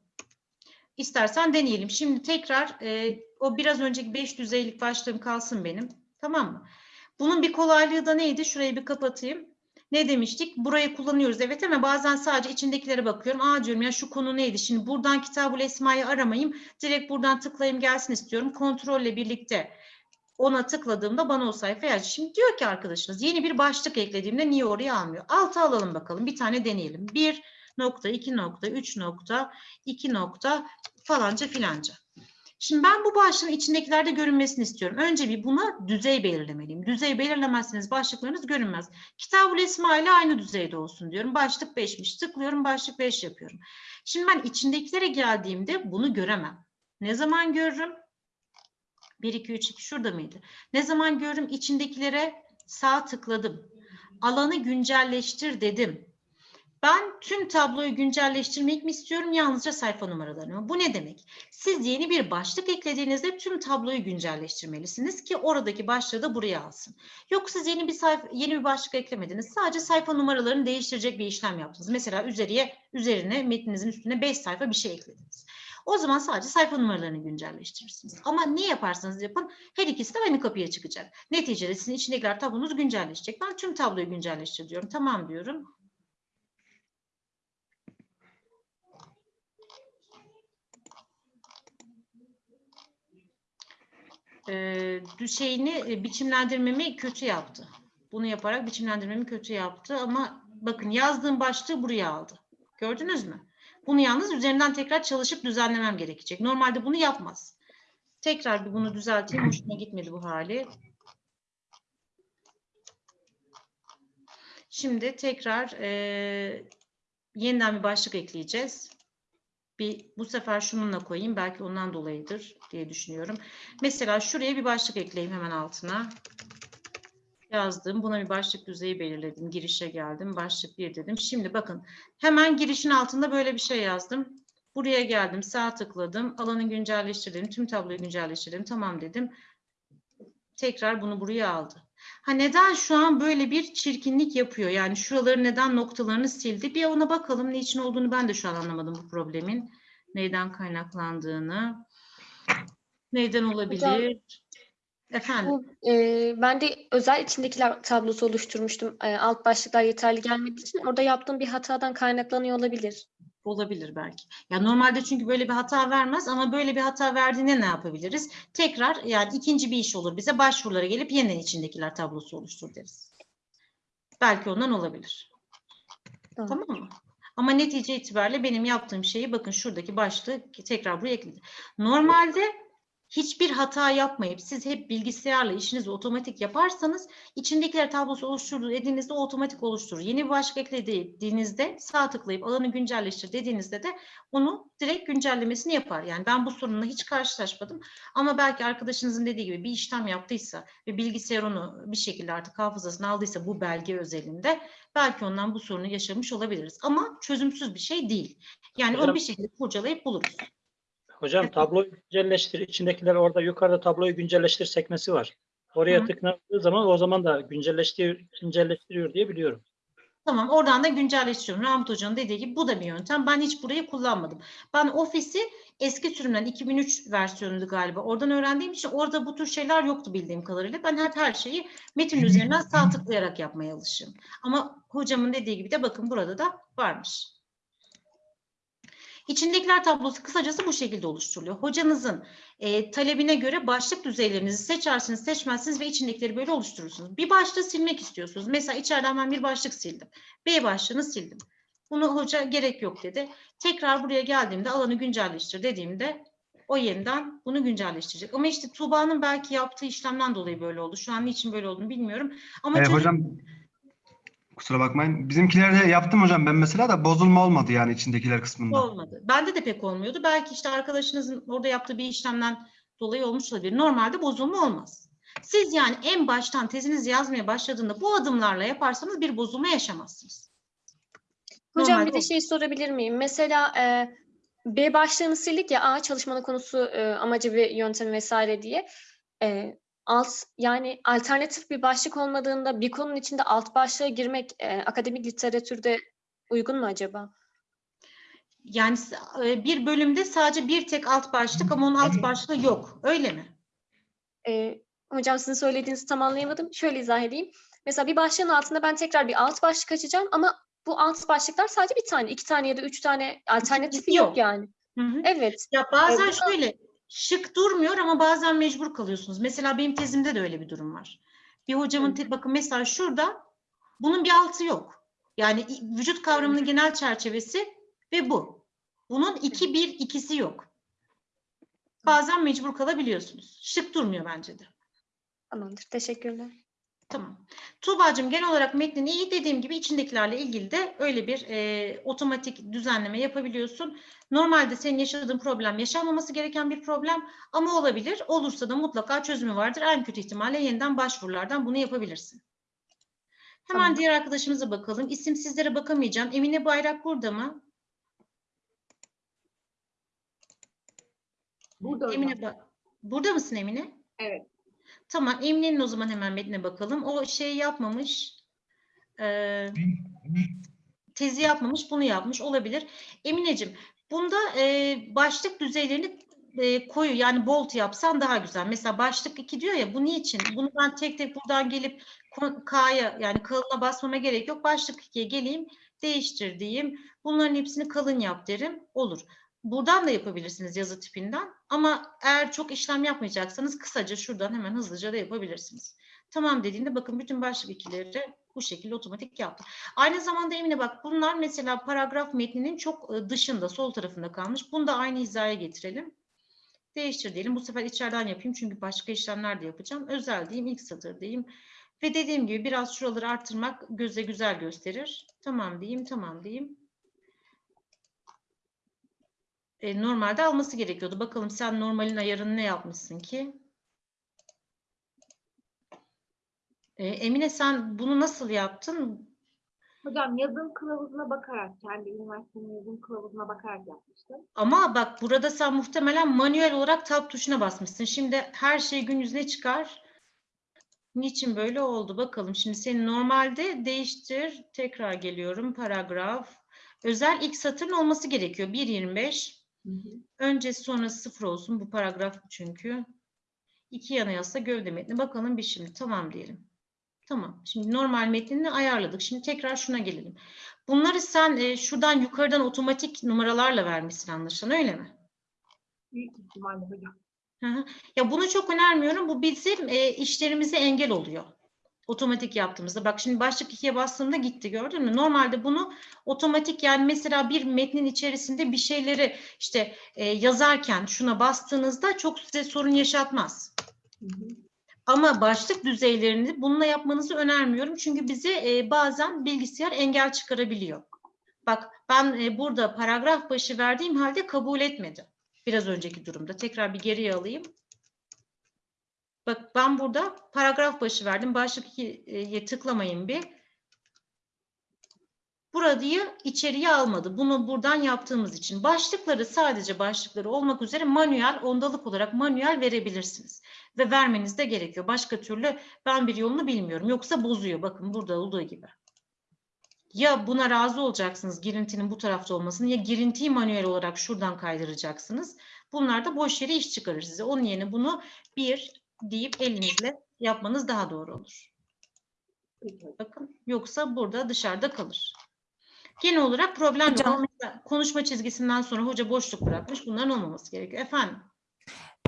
A: İstersen deneyelim. Şimdi tekrar e, o biraz önceki 5 düzeylik başlığım kalsın benim. Tamam mı? Bunun bir kolaylığı da neydi? Şurayı bir kapatayım. Ne demiştik? Burayı kullanıyoruz evet ama bazen sadece içindekilere bakıyorum. Aa diyorum ya şu konu neydi? Şimdi buradan Kitabul Esma'yı aramayayım. Direkt buradan tıklayayım gelsin istiyorum. Kontrolle birlikte ona tıkladığımda bana o sayfayı aç. Şimdi diyor ki arkadaşınız yeni bir başlık eklediğimde niye oraya almıyor? Alta alalım bakalım. Bir tane deneyelim. 1 nokta, 2 nokta, 3 nokta, 2 nokta falanca filanca. Şimdi ben bu başlığın içindekilerde görünmesini istiyorum. Önce bir buna düzey belirlemeliyim. Düzey belirlemezseniz başlıklarınız görünmez. Kitab-ül Esma ile aynı düzeyde olsun diyorum. Başlık 5'miş. Tıklıyorum başlık 5 yapıyorum. Şimdi ben içindekilere geldiğimde bunu göremem. Ne zaman görürüm? 1, 2, 3, 2 şurada mıydı? Ne zaman görürüm? İçindekilere sağ tıkladım. Alanı güncelleştir dedim. Ben tüm tabloyu güncelleştirmek mi istiyorum yalnızca sayfa numaralarını? Bu ne demek? Siz yeni bir başlık eklediğinizde tüm tabloyu güncelleştirmelisiniz ki oradaki başlığı da buraya alsın. Yok siz yeni bir sayfa yeni bir başlık eklemediniz. Sadece sayfa numaralarını değiştirecek bir işlem yaptınız. Mesela üzeriye üzerine metninizin üstüne 5 sayfa bir şey eklediniz. O zaman sadece sayfa numaralarını güncelleştirirsiniz. Ama ne yaparsanız yapın her ikisi de aynı kapıya çıkacak. Neticede sizin içindekiler tablonuz güncelleşecek. Ben tüm tabloyu güncelleştir diyorum. Tamam diyorum. Ee, şeyini e, biçimlendirmemi kötü yaptı. Bunu yaparak biçimlendirmemi kötü yaptı ama bakın yazdığım başlığı buraya aldı. Gördünüz mü? Bunu yalnız üzerinden tekrar çalışıp düzenlemem gerekecek. Normalde bunu yapmaz. Tekrar bir bunu düzelteyim. Hoşuma gitmedi bu hali. Şimdi tekrar eee, yeniden bir başlık ekleyeceğiz. Bir bu sefer şununla koyayım. Belki ondan dolayıdır diye düşünüyorum. Mesela şuraya bir başlık ekleyeyim hemen altına. Yazdım. Buna bir başlık düzeyi belirledim. Girişe geldim. Başlık 1 dedim. Şimdi bakın hemen girişin altında böyle bir şey yazdım. Buraya geldim. Sağ tıkladım. Alanı güncelleştirdim. Tüm tabloyu güncelleştirdim. Tamam dedim. Tekrar bunu buraya aldı. Ha neden şu an böyle bir çirkinlik yapıyor? Yani şuraları neden noktalarını sildi? Bir ona bakalım. Niçin olduğunu ben de şu an anlamadım bu problemin. Neyden kaynaklandığını. Neyden olabilir? Efendim.
D: Bu, e, ben de özel içindekiler tablosu oluşturmuştum. E, alt başlıklar yeterli gelmediği için orada yaptığım bir hatadan kaynaklanıyor olabilir.
A: Olabilir belki. Ya normalde çünkü böyle bir hata vermez ama böyle bir hata verdiğinde ne yapabiliriz? Tekrar yani ikinci bir iş olur bize başvurulara gelip yeniden içindekiler tablosu oluştur deriz. Belki ondan olabilir.
D: Tamam.
A: Tamam mı? Ama netice itibariyle benim yaptığım şeyi bakın şuradaki başlığı tekrar buraya ekledim. Normalde hiçbir hata yapmayıp siz hep bilgisayarla işinizi otomatik yaparsanız içindekiler tablosu oluşturdu dediğinizde otomatik oluşturur. Yeni bir başlık eklediğinizde sağ tıklayıp alanı güncelleştir dediğinizde de onu direkt güncellemesini yapar. Yani ben bu sorunla hiç karşılaşmadım. Ama belki arkadaşınızın dediği gibi bir işlem yaptıysa ve bilgisayar onu bir şekilde artık hafızasına aldıysa bu belge özelinde belki ondan bu sorunu yaşamış olabiliriz. Ama çözümsüz bir şey değil. Yani onu bir şekilde kurcalayıp buluruz.
C: Hocam tabloyu güncelleştir. içindekiler orada yukarıda tabloyu güncelleştir sekmesi var. Oraya
A: Hı.
C: tıklandığı zaman o zaman da güncelleştiriyor, güncelleştiriyor diye biliyorum.
A: Tamam oradan da güncelleştiriyorum. Rahmet Hoca'nın dediği gibi bu da bir yöntem. Ben hiç burayı kullanmadım. Ben Office'i eski sürümden 2003 versiyonuydu galiba. Oradan öğrendiğim için orada bu tür şeyler yoktu bildiğim kadarıyla. Ben hep her şeyi metin üzerinden sağ tıklayarak yapmaya alışığım. Ama hocamın dediği gibi de bakın burada da varmış. İçindekiler tablosu kısacası bu şekilde oluşturuluyor. Hocanızın e, talebine göre başlık düzeylerinizi seçersiniz, seçmezsiniz ve içindekileri böyle oluşturursunuz. Bir başlığı silmek istiyorsunuz. Mesela içeriden ben bir başlık sildim. B başlığını sildim. Bunu hoca gerek yok dedi. Tekrar buraya geldiğimde alanı güncelleştir dediğimde o yeniden bunu güncelleştirecek. Ama işte Tuğba'nın belki yaptığı işlemden dolayı böyle oldu. Şu an niçin böyle olduğunu bilmiyorum. Ama
B: Ee,
A: çözüm-
B: hocam kusura bakmayın. Bizimkilerde yaptım hocam ben mesela da bozulma olmadı yani içindekiler kısmında.
A: Olmadı. Bende de pek olmuyordu. Belki işte arkadaşınızın orada yaptığı bir işlemden dolayı olmuş olabilir. Normalde bozulma olmaz. Siz yani en baştan tezinizi yazmaya başladığında bu adımlarla yaparsanız bir bozulma yaşamazsınız.
D: Hocam
A: Normalde
D: bir de
A: olur.
D: şey sorabilir miyim? Mesela e, B başlığını sildik ya A çalışmanın konusu, e, amacı ve yöntemi vesaire diye. E, alt yani alternatif bir başlık olmadığında bir konunun içinde alt başlığa girmek e, akademik literatürde uygun mu acaba?
A: Yani e, bir bölümde sadece bir tek alt başlık ama onun alt başlığı yok. Öyle mi?
D: E, hocam sizin söylediğinizi tam anlayamadım. Şöyle izah edeyim. Mesela bir başlığın altında ben tekrar bir alt başlık açacağım ama bu alt başlıklar sadece bir tane, iki tane ya da üç tane alternatifi
A: yok.
D: yok yani.
A: Hı hı.
D: Evet.
A: Ya bazen
D: burada-
A: şöyle şık durmuyor ama bazen mecbur kalıyorsunuz. Mesela benim tezimde de öyle bir durum var. Bir hocamın te- bakın mesela şurada bunun bir altı yok. Yani vücut kavramının genel çerçevesi ve bu. Bunun iki bir ikisi yok. Bazen mecbur kalabiliyorsunuz. Şık durmuyor bence de.
D: Tamamdır. Teşekkürler.
A: Tamam. Tuğba'cığım genel olarak metnin iyi dediğim gibi içindekilerle ilgili de öyle bir e, otomatik düzenleme yapabiliyorsun. Normalde senin yaşadığın problem yaşanmaması gereken bir problem ama olabilir. Olursa da mutlaka çözümü vardır. En kötü ihtimalle yeniden başvurulardan bunu yapabilirsin. Hemen
I: Tamam.
A: diğer arkadaşımıza bakalım. İsimsizlere bakamayacağım. Emine Bayrak burada mı?
J: Burada
A: Emine Ba- Burada mısın Emine?
J: Evet.
A: Tamam. Emine'nin o zaman hemen metnine bakalım. O şey yapmamış. Ee, tezi yapmamış. Bunu yapmış. Olabilir. Emineciğim bunda e, başlık düzeylerini e, koyu yani bold yapsan daha güzel. Mesela başlık 2 diyor ya bu niçin? Bunu ben tek tek buradan gelip K'ya yani kalına basmama gerek yok. Başlık 2'ye geleyim değiştir diyeyim. Bunların hepsini kalın yap derim. Olur. Buradan da yapabilirsiniz yazı tipinden. Ama eğer çok işlem yapmayacaksanız kısaca şuradan hemen hızlıca da yapabilirsiniz. Tamam dediğinde bakın bütün başlık ikileri bu şekilde otomatik yaptı. Aynı zamanda Emine bak bunlar mesela paragraf metninin çok e, dışında sol tarafında kalmış. Bunu da aynı hizaya getirelim. Değiştir diyelim. Bu sefer içeriden yapayım çünkü başka işlemler de yapacağım. Özel diyeyim, ilk satır diyeyim. Ve dediğim gibi biraz şuraları arttırmak göze güzel gösterir. Tamam diyeyim, tamam diyeyim. E, normalde alması gerekiyordu. Bakalım sen normalin ayarını ne yapmışsın ki? E, Emine sen bunu nasıl yaptın?
J: Hocam yazım kılavuzuna bakarak, kendi üniversitenin yazım kılavuzuna bakarak yapmıştım.
A: Ama bak burada sen muhtemelen manuel olarak tab tuşuna basmışsın. Şimdi her şey gün yüzüne çıkar. Niçin böyle oldu? Bakalım. Şimdi senin normalde değiştir. Tekrar geliyorum. Paragraf. Özel ilk satırın olması gerekiyor. 1.25. Öncesi sonrası sıfır olsun. Bu paragraf çünkü. İki yana yazsa gövde metni. Bakalım bir şimdi. Tamam diyelim. Tamam. Şimdi normal metnini ayarladık. Şimdi tekrar şuna gelelim. Bunları sen e, şuradan yukarıdan otomatik numaralarla vermişsin anlaşılan öyle mi?
J: Büyük ihtimalle hocam.
A: Hı hı. Ya bunu çok önermiyorum. Bu bizim e, işlerimize engel oluyor. Otomatik yaptığımızda. Bak şimdi başlık ikiye bastığımda gitti gördün mü? Normalde bunu otomatik yani mesela bir metnin içerisinde bir şeyleri işte e, yazarken şuna bastığınızda çok size sorun yaşatmaz. Ama başlık düzeylerini bununla yapmanızı önermiyorum. Çünkü bize e, bazen bilgisayar engel çıkarabiliyor. Bak ben e, burada paragraf başı verdiğim halde kabul etmedi. Biraz önceki durumda. Tekrar bir geriye alayım. Bak ben burada paragraf başı verdim. Başlık 2'ye tıklamayın bir. Burayı içeriye almadı. Bunu buradan yaptığımız için. Başlıkları sadece başlıkları olmak üzere manuel, ondalık olarak manuel verebilirsiniz. Ve vermeniz de gerekiyor. Başka türlü ben bir yolunu bilmiyorum. Yoksa bozuyor. Bakın burada olduğu gibi. Ya buna razı olacaksınız girintinin bu tarafta olmasını ya girintiyi manuel olarak şuradan kaydıracaksınız. Bunlar da boş yere iş çıkarır size. Onun yerine bunu bir deyip elinizle yapmanız daha doğru olur. Bakın yoksa burada dışarıda kalır. Genel olarak problem.
K: Hocam-
A: konuşma çizgisinden sonra hoca boşluk bırakmış. Bunların olmaması gerekiyor. Efendim?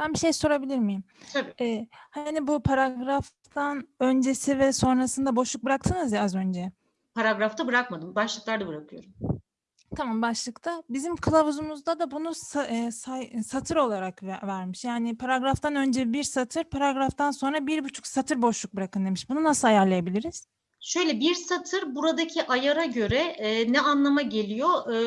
K: Ben bir şey sorabilir miyim?
A: Tabii.
K: Ee, hani bu paragraftan öncesi ve sonrasında boşluk bıraktınız ya az önce.
A: Paragrafta bırakmadım. Başlıklarda bırakıyorum.
K: Tamam başlıkta. Bizim kılavuzumuzda da bunu sa- e, say- satır olarak ve- vermiş. Yani paragraftan önce bir satır, paragraftan sonra bir buçuk satır boşluk bırakın demiş. Bunu nasıl ayarlayabiliriz?
A: Şöyle bir satır buradaki ayara göre e, ne anlama geliyor? E,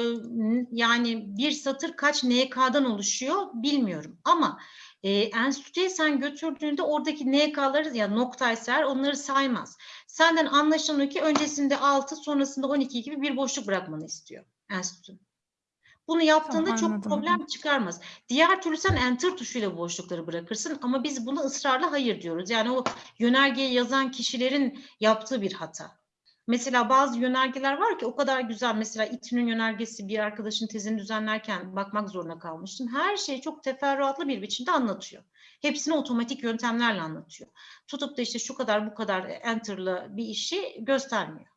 A: yani bir satır kaç NK'dan oluşuyor bilmiyorum. Ama e, enstitüye sen götürdüğünde oradaki NK'ları ya noktaysa eğer onları saymaz. Senden anlaşılan ki öncesinde 6 sonrasında 12 gibi bir boşluk bırakmanı istiyor enstitü. Bunu yaptığında çok
K: anladım.
A: problem çıkarmaz. Diğer türlü sen enter tuşuyla boşlukları bırakırsın ama biz buna ısrarla hayır diyoruz. Yani o yönergeye yazan kişilerin yaptığı bir hata. Mesela bazı yönergeler var ki o kadar güzel. Mesela İTÜ'nün yönergesi bir arkadaşın tezini düzenlerken bakmak zorunda kalmıştım. Her şeyi çok teferruatlı bir biçimde anlatıyor. Hepsini otomatik yöntemlerle anlatıyor. Tutup da işte şu kadar bu kadar enter'la bir işi göstermiyor.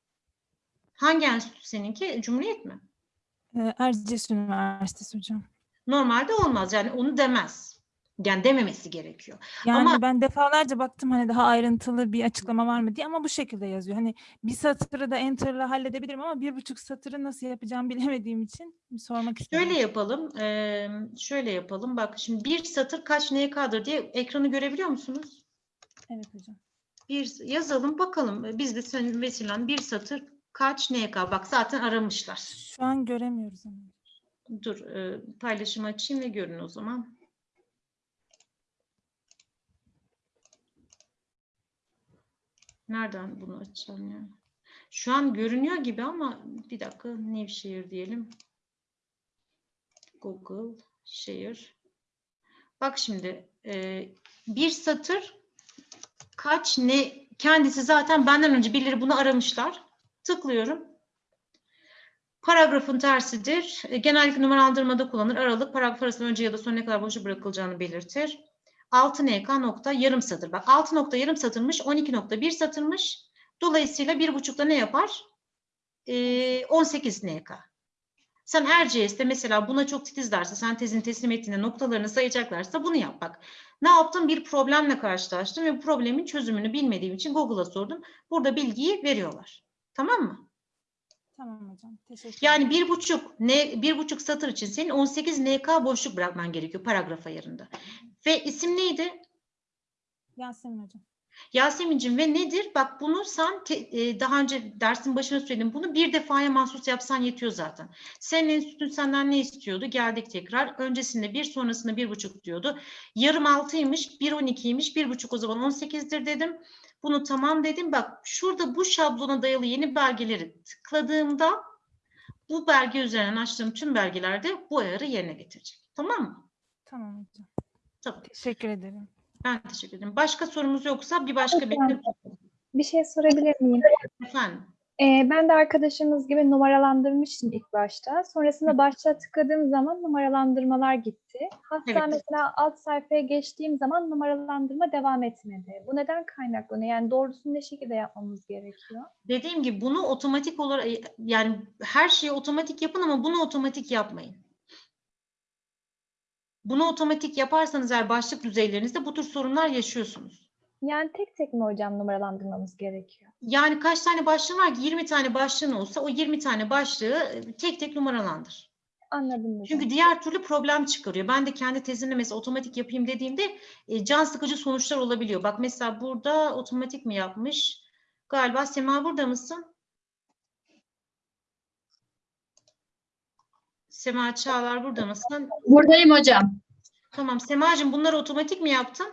A: Hangi enstitü seninki? Cumhuriyet mi?
K: Ee, Erciyes Üniversitesi hocam.
A: Normalde olmaz. Yani onu demez. Yani dememesi gerekiyor.
K: Yani
A: Ama-
K: ben defalarca baktım hani daha ayrıntılı bir açıklama var mı diye ama bu şekilde yazıyor. Hani bir satırı da enter'la halledebilirim ama bir buçuk satırı nasıl yapacağımı <laughs> bilemediğim için sormak istedim.
A: Şöyle yapalım. eee, şöyle yapalım. Bak şimdi bir satır kaç NK'dır diye ekranı görebiliyor musunuz?
K: Evet hocam.
A: Bir yazalım bakalım. Biz de senin vesilen bir satır kaç NK? Bak zaten aramışlar.
K: Şu an göremiyoruz ama.
A: Dur eee, paylaşımı açayım ve görün o zaman. Nereden bunu açacağım ya? Şu an görünüyor gibi ama bir dakika Nevşehir diyelim. Google şehir. Bak şimdi e, bir satır kaç ne kendisi zaten benden önce birileri bunu aramışlar. Tıklıyorum. Paragrafın tersidir. E, genellikle numaralandırmada kullanılır. Aralık paragraf arasında önce ya da sonra ne kadar boşluk bırakılacağını belirtir. 6 NK nokta yarım satır. Bak 6 nokta yarım satırmış, 12 nokta bir satırmış. Dolayısıyla bir buçukta ne yapar? Ee, 18 NK. Sen RCS'de mesela buna çok titiz derse, sen tezini teslim ettiğinde noktalarını sayacaklarsa bunu yap bak. Ne yaptım? Bir problemle karşılaştım ve bu problemin çözümünü bilmediğim için Google'a sordum. Burada bilgiyi veriyorlar. Tamam mı?
K: Tamam hocam. Teşekkür
A: Yani bir buçuk, ne, bir buçuk satır için senin 18 NK boşluk bırakman gerekiyor paragraf ayarında. Ve isim neydi?
K: Yasemin hocam.
A: Yasemin'cim ve nedir? Bak bunu sen te- e, daha önce dersin başına söyledim. Bunu bir defaya mahsus yapsan yetiyor zaten. Senin enstitün senden ne istiyordu? Geldik tekrar. Öncesinde bir sonrasında bir buçuk diyordu. Yarım altıymış, bir on ikiymiş, bir buçuk o zaman on sekizdir dedim. Bunu tamam dedim. Bak şurada bu şablona dayalı yeni belgeleri tıkladığımda bu belge üzerinden açtığım tüm belgelerde bu ayarı yerine getirecek. Tamam mı?
K: Tamam hocam.
A: Tamam.
K: Teşekkür ederim.
A: Ben teşekkür ederim. Başka sorumuz yoksa bir başka benim
L: Bir şey sorabilir miyim?
A: efendim.
L: Ee, ben de arkadaşımız gibi numaralandırmıştım ilk başta. Sonrasında başta tıkladığım zaman numaralandırmalar gitti. Hatta
A: Evet.
L: mesela alt sayfaya geçtiğim zaman numaralandırma devam etmedi. Bu neden kaynaklanıyor? Yani doğrusunu ne şekilde yapmamız gerekiyor?
A: Dediğim gibi bunu otomatik olarak yani her şeyi otomatik yapın ama bunu otomatik yapmayın. Bunu otomatik yaparsanız eğer başlık düzeylerinizde bu tür sorunlar yaşıyorsunuz.
L: Yani tek tek mi hocam numaralandırmamız gerekiyor?
A: Yani kaç tane başlığın var ki 20 tane başlığın olsa o 20 tane başlığı e, tek tek numaralandır.
L: Anladım hocam.
A: Çünkü diğer türlü problem çıkarıyor. Ben de kendi tezimde mesela otomatik yapayım dediğimde e, can sıkıcı sonuçlar olabiliyor. Bak mesela burada otomatik mi yapmış? Galiba Sema burada mısın? Sema Çağlar burada mısın?
G: Buradayım hocam.
A: Tamam Semacığım bunları otomatik mi yaptın?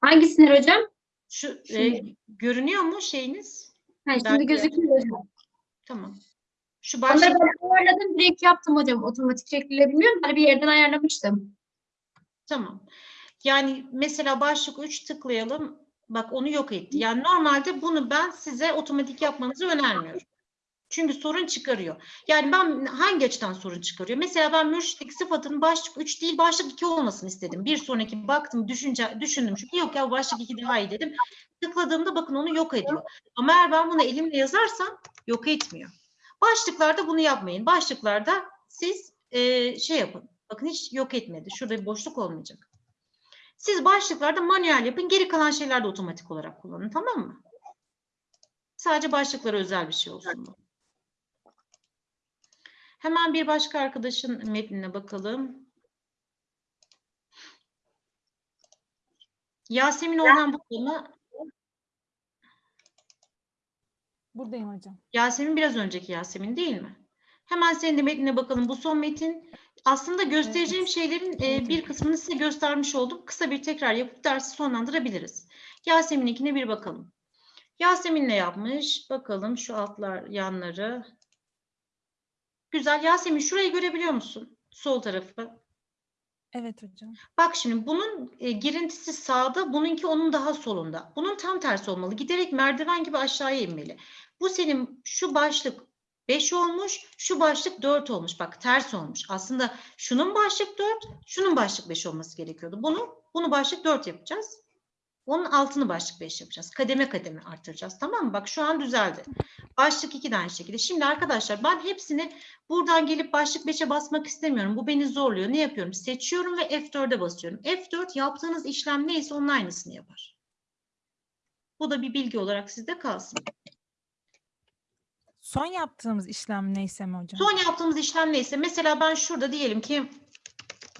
G: Hangisini hocam?
A: Şu e, görünüyor mu şeyiniz?
G: Ha, şimdi gözüküyor hocam.
A: Tamam. Şu
G: Onları
A: başlık
G: ben ayarladım. Direkt yaptım hocam. Otomatik şekliyle bilmiyorum. Ben bir yerden ayarlamıştım.
A: Tamam. Yani mesela başlık 3 tıklayalım. Bak onu yok etti. Yani normalde bunu ben size otomatik yapmanızı önermiyorum. Çünkü sorun çıkarıyor. Yani ben hangi açıdan sorun çıkarıyor? Mesela ben mürşitlik sıfatının başlık 3 değil başlık 2 olmasını istedim. Bir sonraki baktım düşünce, düşündüm çünkü yok ya başlık 2 daha iyi dedim. Tıkladığımda bakın onu yok ediyor. Ama eğer ben bunu elimle yazarsam yok etmiyor. Başlıklarda bunu yapmayın. Başlıklarda siz eee, şey yapın. Bakın hiç yok etmedi. Şurada bir boşluk olmayacak. Siz başlıklarda manuel yapın. Geri kalan şeyler de otomatik olarak kullanın. Tamam mı? Sadece başlıklara özel bir şey olsun bu. Hemen bir başka arkadaşın metnine bakalım. Yasemin Orhan burada mı?
K: Buradayım hocam.
A: Yasemin biraz önceki Yasemin değil mi? Hemen senin de metnine bakalım. Bu son metin aslında göstereceğim şeylerin e, bir kısmını size göstermiş oldum. Kısa bir tekrar yapıp dersi sonlandırabiliriz. Yasemin'inkine bir bakalım. Yasemin ne yapmış? Bakalım şu altlar yanları. Güzel. Yasemin şurayı görebiliyor musun? Sol tarafı.
K: Evet hocam.
A: Bak şimdi bunun e, girintisi sağda, bununki onun daha solunda. Bunun tam tersi olmalı. Giderek merdiven gibi aşağıya inmeli. Bu senin şu başlık 5 olmuş, şu başlık 4 olmuş. Bak ters olmuş. Aslında şunun başlık 4, şunun başlık 5 olması gerekiyordu. Bunu bunu başlık 4 yapacağız. Onun altını başlık 5 yapacağız. Kademe kademe artıracağız. Tamam mı? Bak şu an düzeldi. Başlık 2 de aynı şekilde. Şimdi arkadaşlar ben hepsini buradan gelip başlık 5'e basmak istemiyorum. Bu beni zorluyor. Ne yapıyorum? Seçiyorum ve F4'e basıyorum. F4 yaptığınız işlem neyse onun aynısını yapar. Bu da bir bilgi olarak sizde kalsın.
K: Son yaptığımız işlem neyse mi hocam?
A: Son yaptığımız işlem neyse mesela ben şurada diyelim ki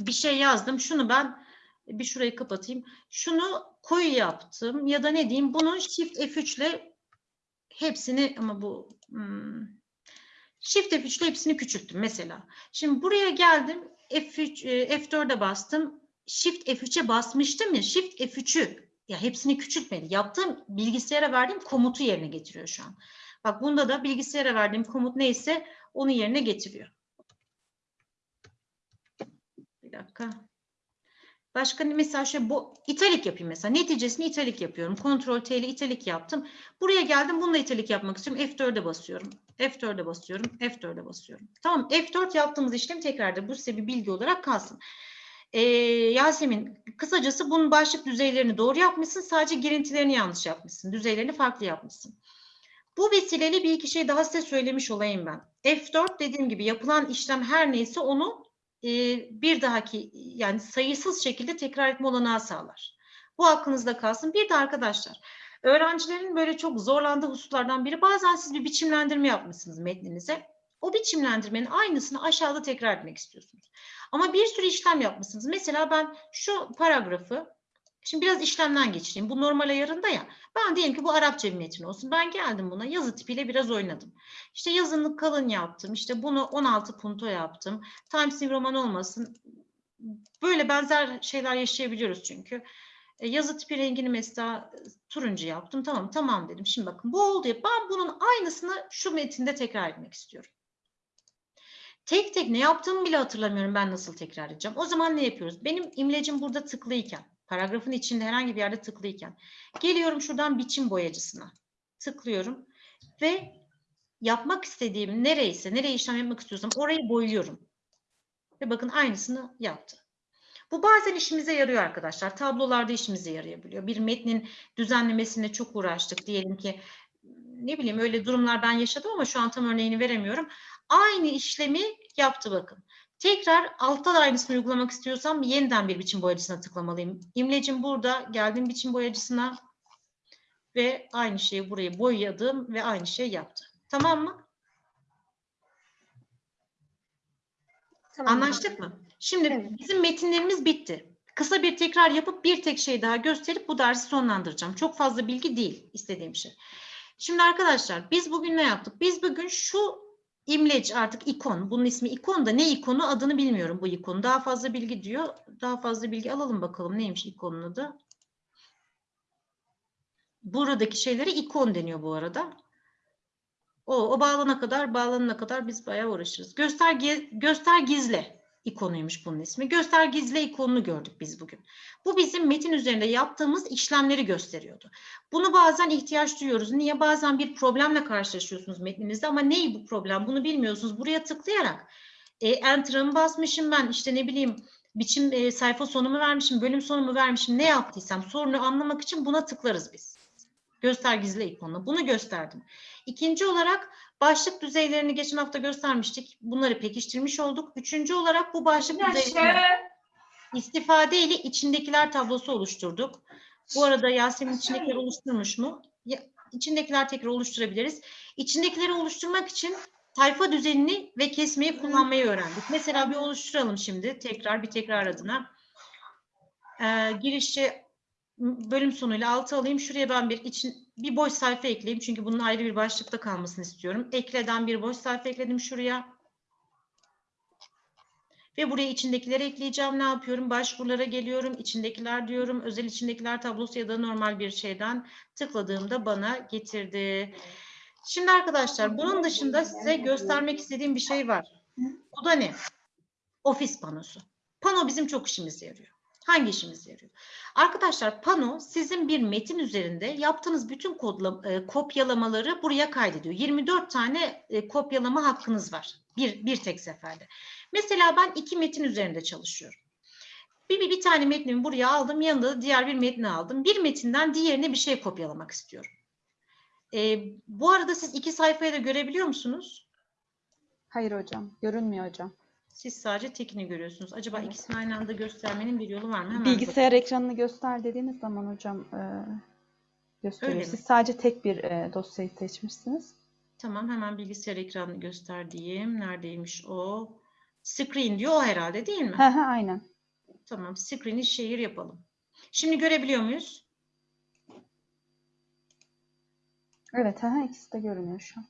A: bir şey yazdım. Şunu ben bir şurayı kapatayım. Şunu koyu yaptım ya da ne diyeyim bunun Shift F3 ile hepsini ama bu hmm, Shift F3 ile hepsini küçülttüm mesela. Şimdi buraya geldim F3 e, F4'e bastım. Shift F3'e basmıştım ya Shift F3'ü ya hepsini küçültmedi. Yaptığım bilgisayara verdiğim komutu yerine getiriyor şu an. Bak bunda da bilgisayara verdiğim komut neyse onu yerine getiriyor. Bir dakika. Başka mesela şöyle bu italik yapayım mesela. Neticesini italik yapıyorum. Ctrl T ile italik yaptım. Buraya geldim. Bununla italik yapmak istiyorum. F4'e basıyorum. F4'e basıyorum. F4'e basıyorum. Tamam. F4 yaptığımız işlem tekrarda bu size bir bilgi olarak kalsın. Ee, Yasemin kısacası bunun başlık düzeylerini doğru yapmışsın. Sadece girintilerini yanlış yapmışsın. Düzeylerini farklı yapmışsın. Bu vesileyle bir iki şey daha size söylemiş olayım ben. F4 dediğim gibi yapılan işlem her neyse onu bir dahaki yani sayısız şekilde tekrar etme olanağı sağlar. Bu aklınızda kalsın. Bir de arkadaşlar öğrencilerin böyle çok zorlandığı hususlardan biri bazen siz bir biçimlendirme yapmışsınız metninize. O biçimlendirmenin aynısını aşağıda tekrar etmek istiyorsunuz. Ama bir sürü işlem yapmışsınız. Mesela ben şu paragrafı Şimdi biraz işlemden geçireyim. Bu normal ayarında ya. Ben diyelim ki bu Arapça bir metin olsun. Ben geldim buna yazı tipiyle biraz oynadım. İşte yazını kalın yaptım. İşte bunu 16 punto yaptım. Times New Roman olmasın. Böyle benzer şeyler yaşayabiliyoruz çünkü. E, yazı tipi rengini mesela e, turuncu yaptım. Tamam tamam dedim. Şimdi bakın bu oldu ya. Ben bunun aynısını şu metinde tekrar etmek istiyorum. Tek tek ne yaptığımı bile hatırlamıyorum ben nasıl tekrar edeceğim. O zaman ne yapıyoruz? Benim imlecim burada tıklıyken, paragrafın içinde herhangi bir yerde tıklıyken geliyorum şuradan biçim boyacısına. Tıklıyorum ve yapmak istediğim nereyse, nereye işlem yapmak istiyorsam orayı boyuyorum. Ve bakın aynısını yaptı. Bu bazen işimize yarıyor arkadaşlar. Tablolarda işimize yarayabiliyor. Bir metnin düzenlemesine çok uğraştık. Diyelim ki ne bileyim öyle durumlar ben yaşadım ama şu an tam örneğini veremiyorum. Aynı işlemi yaptı bakın. Tekrar altta da aynısını uygulamak istiyorsam yeniden bir biçim boyacısına tıklamalıyım. İmlecim burada. Geldim biçim boyacısına ve aynı şeyi buraya boyadım ve aynı şey yaptı. Tamam mı?
D: Tamam.
A: Anlaştık mı? Şimdi bizim metinlerimiz bitti. Kısa bir tekrar yapıp bir tek şey daha gösterip bu dersi sonlandıracağım. Çok fazla bilgi değil istediğim şey. Şimdi arkadaşlar biz bugün ne yaptık? Biz bugün şu imleci artık ikon. Bunun ismi ikon da ne ikonu adını bilmiyorum bu ikonu. Daha fazla bilgi diyor. Daha fazla bilgi alalım bakalım neymiş ikonun adı. Buradaki şeylere ikon deniyor bu arada. O, o bağlana kadar, bağlanana kadar biz bayağı uğraşırız. Göster, ge- göster gizle ikonuymuş bunun ismi. Göster gizle ikonunu gördük biz bugün. Bu bizim metin üzerinde yaptığımız işlemleri gösteriyordu. Bunu bazen ihtiyaç duyuyoruz. Niye? Bazen bir problemle karşılaşıyorsunuz metninizde ama ney bu problem? Bunu bilmiyorsunuz. Buraya tıklayarak e, Enter'ımı basmışım ben işte ne bileyim biçim e, sayfa sonumu vermişim, bölüm sonumu vermişim. Ne yaptıysam sorunu anlamak için buna tıklarız biz. Göster gizle ikonuna. Bunu gösterdim. İkinci olarak başlık düzeylerini geçen hafta göstermiştik. Bunları pekiştirmiş olduk. Üçüncü olarak bu başlık düzeylerini istifade ile içindekiler tablosu oluşturduk. Bu arada Yasemin içindekiler oluşturmuş mu? Ya, içindekiler tekrar oluşturabiliriz. İçindekileri oluşturmak için sayfa düzenini ve kesmeyi kullanmayı öğrendik. Mesela bir oluşturalım şimdi tekrar bir tekrar adına. Ee, girişi bölüm sonuyla altı alayım. Şuraya ben bir için bir boş sayfa ekleyeyim. Çünkü bunun ayrı bir başlıkta kalmasını istiyorum. Ekleden bir boş sayfa ekledim şuraya. Ve buraya içindekileri ekleyeceğim. Ne yapıyorum? Başvurulara geliyorum. İçindekiler diyorum. Özel içindekiler tablosu ya da normal bir şeyden tıkladığımda bana getirdi. Şimdi arkadaşlar bunun dışında size göstermek istediğim bir şey var. O da ne? Ofis panosu. Pano bizim çok işimize yarıyor. Hangi işimize yarıyor? Arkadaşlar pano sizin bir metin üzerinde yaptığınız bütün kodla, e, kopyalamaları buraya kaydediyor. 24 tane e, kopyalama hakkınız var. Bir, bir tek seferde. Mesela ben iki metin üzerinde çalışıyorum. Bir, bir, bir tane metnimi buraya aldım. Yanında da diğer bir metni aldım. Bir metinden diğerine bir şey kopyalamak istiyorum. E, bu arada siz iki sayfayı da görebiliyor musunuz?
M: Hayır hocam, görünmüyor hocam.
A: Siz sadece tekini görüyorsunuz. Acaba ikisini aynı anda göstermenin bir yolu var mı? Hemen
M: Bilgisayar ekranını göster dediğiniz zaman hocam e, gösteriyor.
A: Öyle mi?
M: Siz sadece tek bir e, dosyayı seçmişsiniz.
A: Tamam hemen bilgisayar ekranını göster diyeyim. Neredeymiş o? Screen diyor o herhalde değil mi?
M: Hı hı, aynen.
A: Tamam screen'i şehir yapalım. Şimdi görebiliyor muyuz?
M: Evet, hı, ikisi de görünüyor şu an.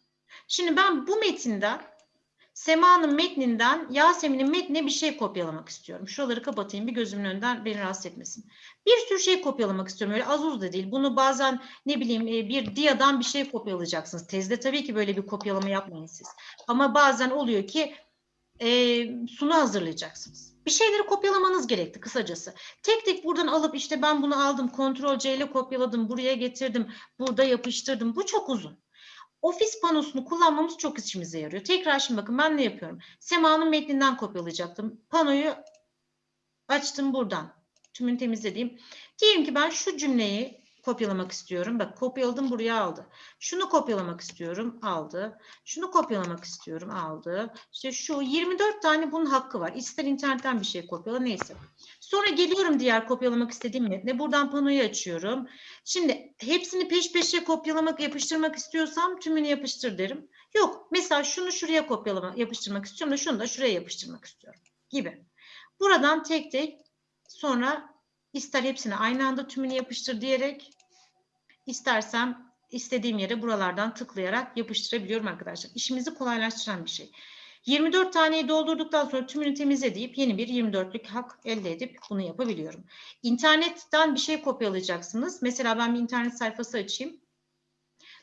A: Şimdi ben bu metinden Sema'nın metninden Yasemin'in metnine bir şey kopyalamak istiyorum. Şuraları kapatayım bir gözümün önünden beni rahatsız etmesin. Bir sürü şey kopyalamak istiyorum. Öyle az uz da değil. Bunu bazen ne bileyim e, bir diyadan bir şey kopyalayacaksınız. Tezde tabii ki böyle bir kopyalama yapmayın siz. Ama bazen oluyor ki e, sunu hazırlayacaksınız. Bir şeyleri kopyalamanız gerekti kısacası. Tek tek buradan alıp işte ben bunu aldım, Ctrl C ile kopyaladım, buraya getirdim, burada yapıştırdım. Bu çok uzun. Ofis panosunu kullanmamız çok işimize yarıyor. Tekrar şimdi bakın ben ne yapıyorum? Sema'nın metninden kopyalayacaktım. Panoyu açtım buradan. Tümünü temizlediğim. Diyelim ki ben şu cümleyi kopyalamak istiyorum. Bak kopyaladım buraya aldı. Şunu kopyalamak istiyorum aldı. Şunu kopyalamak istiyorum aldı. İşte şu 24 tane bunun hakkı var. İster internetten bir şey kopyala neyse. Sonra geliyorum diğer kopyalamak istediğim metne. Buradan panoyu açıyorum. Şimdi hepsini peş peşe kopyalamak, yapıştırmak istiyorsam tümünü yapıştır derim. Yok mesela şunu şuraya kopyalamak, yapıştırmak istiyorum da şunu da şuraya yapıştırmak istiyorum gibi. Buradan tek tek sonra ister hepsini aynı anda tümünü yapıştır diyerek istersem istediğim yere buralardan tıklayarak yapıştırabiliyorum arkadaşlar. İşimizi kolaylaştıran bir şey. 24 taneyi doldurduktan sonra tümünü temizle deyip yeni bir 24'lük hak elde edip bunu yapabiliyorum. İnternetten bir şey kopyalayacaksınız. Mesela ben bir internet sayfası açayım.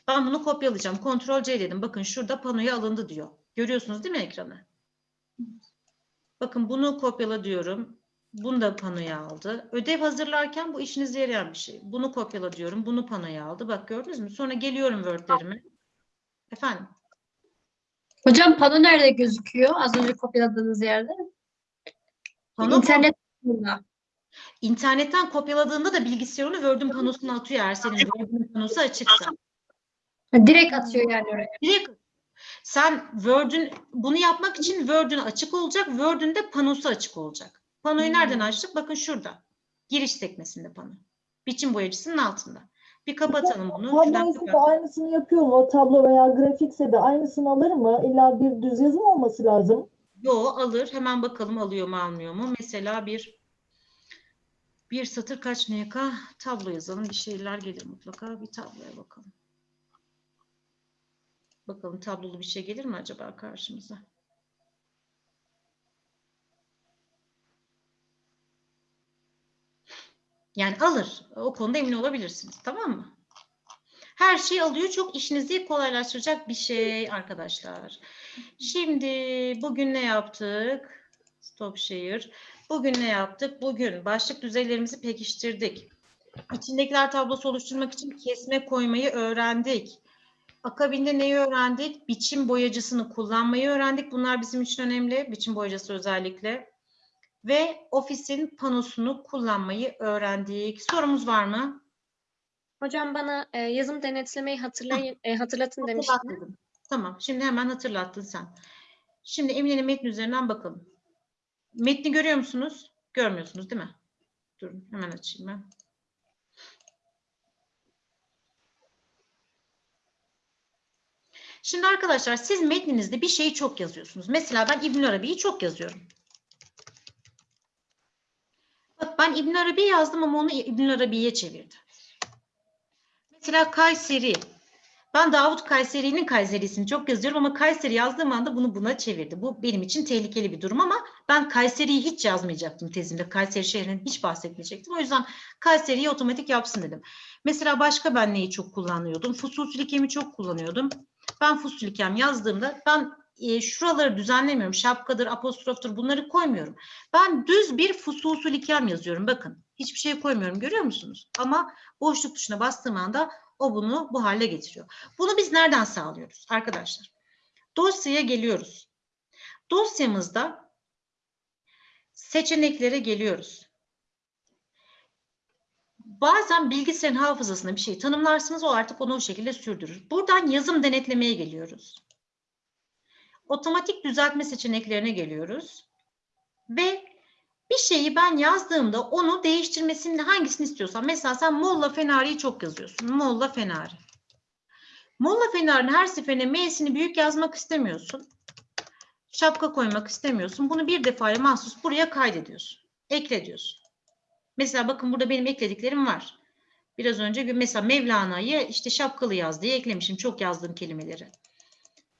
A: Ben bunu kopyalayacağım. Ctrl C dedim. Bakın şurada panoya alındı diyor. Görüyorsunuz değil mi ekranı? Bakın bunu kopyala diyorum. Bunu da panoya aldı. Ödev hazırlarken bu işinize yarayan bir şey. Bunu kopyala diyorum. Bunu panoya aldı. Bak gördünüz mü? Sonra geliyorum Word'lerime. Efendim?
G: Hocam pano nerede gözüküyor? Az önce kopyaladığınız yerde.
A: Pano
G: İnternet.
A: İnternetten kopyaladığında da bilgisayarını Word'ün panosuna atıyor eğer senin Word'ün panosu açıksa.
G: Direkt atıyor yani oraya.
A: Direkt sen Word'ün bunu yapmak için Word'ün açık olacak. Word'ün de panosu açık olacak. Panoyu nereden açtık? Bakın şurada. Giriş sekmesinde pano. Biçim boyacısının altında. Bir kapatalım bunu.
N: Tabloysa da aynısını yapıyor mu? O tablo veya grafikse de aynısını alır mı? İlla bir düz yazım olması lazım.
A: Yo alır. Hemen bakalım alıyor mu almıyor mu? Mesela bir bir satır kaç NK tablo yazalım. Bir şeyler gelir mutlaka. Bir tabloya bakalım. Bakalım tablolu bir şey gelir mi acaba karşımıza? Yani alır. O konuda emin olabilirsiniz. Tamam mı? Her şeyi alıyor. Çok işinizi kolaylaştıracak bir şey arkadaşlar. Şimdi bugün ne yaptık? Stop share. Bugün ne yaptık? Bugün başlık düzeylerimizi pekiştirdik. İçindekiler tablosu oluşturmak için kesme koymayı öğrendik. Akabinde neyi öğrendik? Biçim boyacısını kullanmayı öğrendik. Bunlar bizim için önemli. Biçim boyacısı özellikle. Ve ofisin panosunu kullanmayı öğrendik. Sorumuz var mı?
D: Hocam bana e, yazım denetlemeyi hatırlayın, e, hatırlatın demiştiniz.
A: Tamam. Şimdi hemen hatırlattın sen. Şimdi Emine'nin metni üzerinden bakalım. Metni görüyor musunuz? Görmüyorsunuz değil mi? Durun hemen açayım ben. Şimdi arkadaşlar siz metninizde bir şeyi çok yazıyorsunuz. Mesela ben İbn Arabi'yi çok yazıyorum. Bak ben İbn Arabi yazdım ama onu İbn Arabi'ye çevirdim. Mesela Kayseri. Ben Davut Kayseri'nin Kayseri'sini çok yazıyorum ama Kayseri yazdığım anda bunu buna çevirdi. Bu benim için tehlikeli bir durum ama ben Kayseri'yi hiç yazmayacaktım tezimde. Kayseri şehrinden hiç bahsetmeyecektim. O yüzden Kayseri'yi otomatik yapsın dedim. Mesela başka ben neyi çok kullanıyordum? Fususlikemi çok kullanıyordum. Ben fusulikem yazdığımda ben e, şuraları düzenlemiyorum. Şapkadır, apostroftur bunları koymuyorum. Ben düz bir fususulikem yazıyorum. Bakın hiçbir şey koymuyorum görüyor musunuz? Ama boşluk tuşuna bastığım anda o bunu bu hale getiriyor. Bunu biz nereden sağlıyoruz arkadaşlar? Dosyaya geliyoruz. Dosyamızda seçeneklere geliyoruz. Bazen bilgisayarın hafızasına bir şey tanımlarsınız o artık onu o şekilde sürdürür. Buradan yazım denetlemeye geliyoruz. Otomatik düzeltme seçeneklerine geliyoruz. Ve bir şeyi ben yazdığımda onu değiştirmesini hangisini istiyorsam. Mesela sen Molla Fenari'yi çok yazıyorsun. Molla Fenari. Molla Fenari'nin her seferinde M'sini büyük yazmak istemiyorsun. Şapka koymak istemiyorsun. Bunu bir defaya mahsus buraya kaydediyorsun. Ekle diyorsun. Mesela bakın burada benim eklediklerim var. Biraz önce mesela Mevlana'yı işte şapkalı yaz diye eklemişim. Çok yazdığım kelimeleri.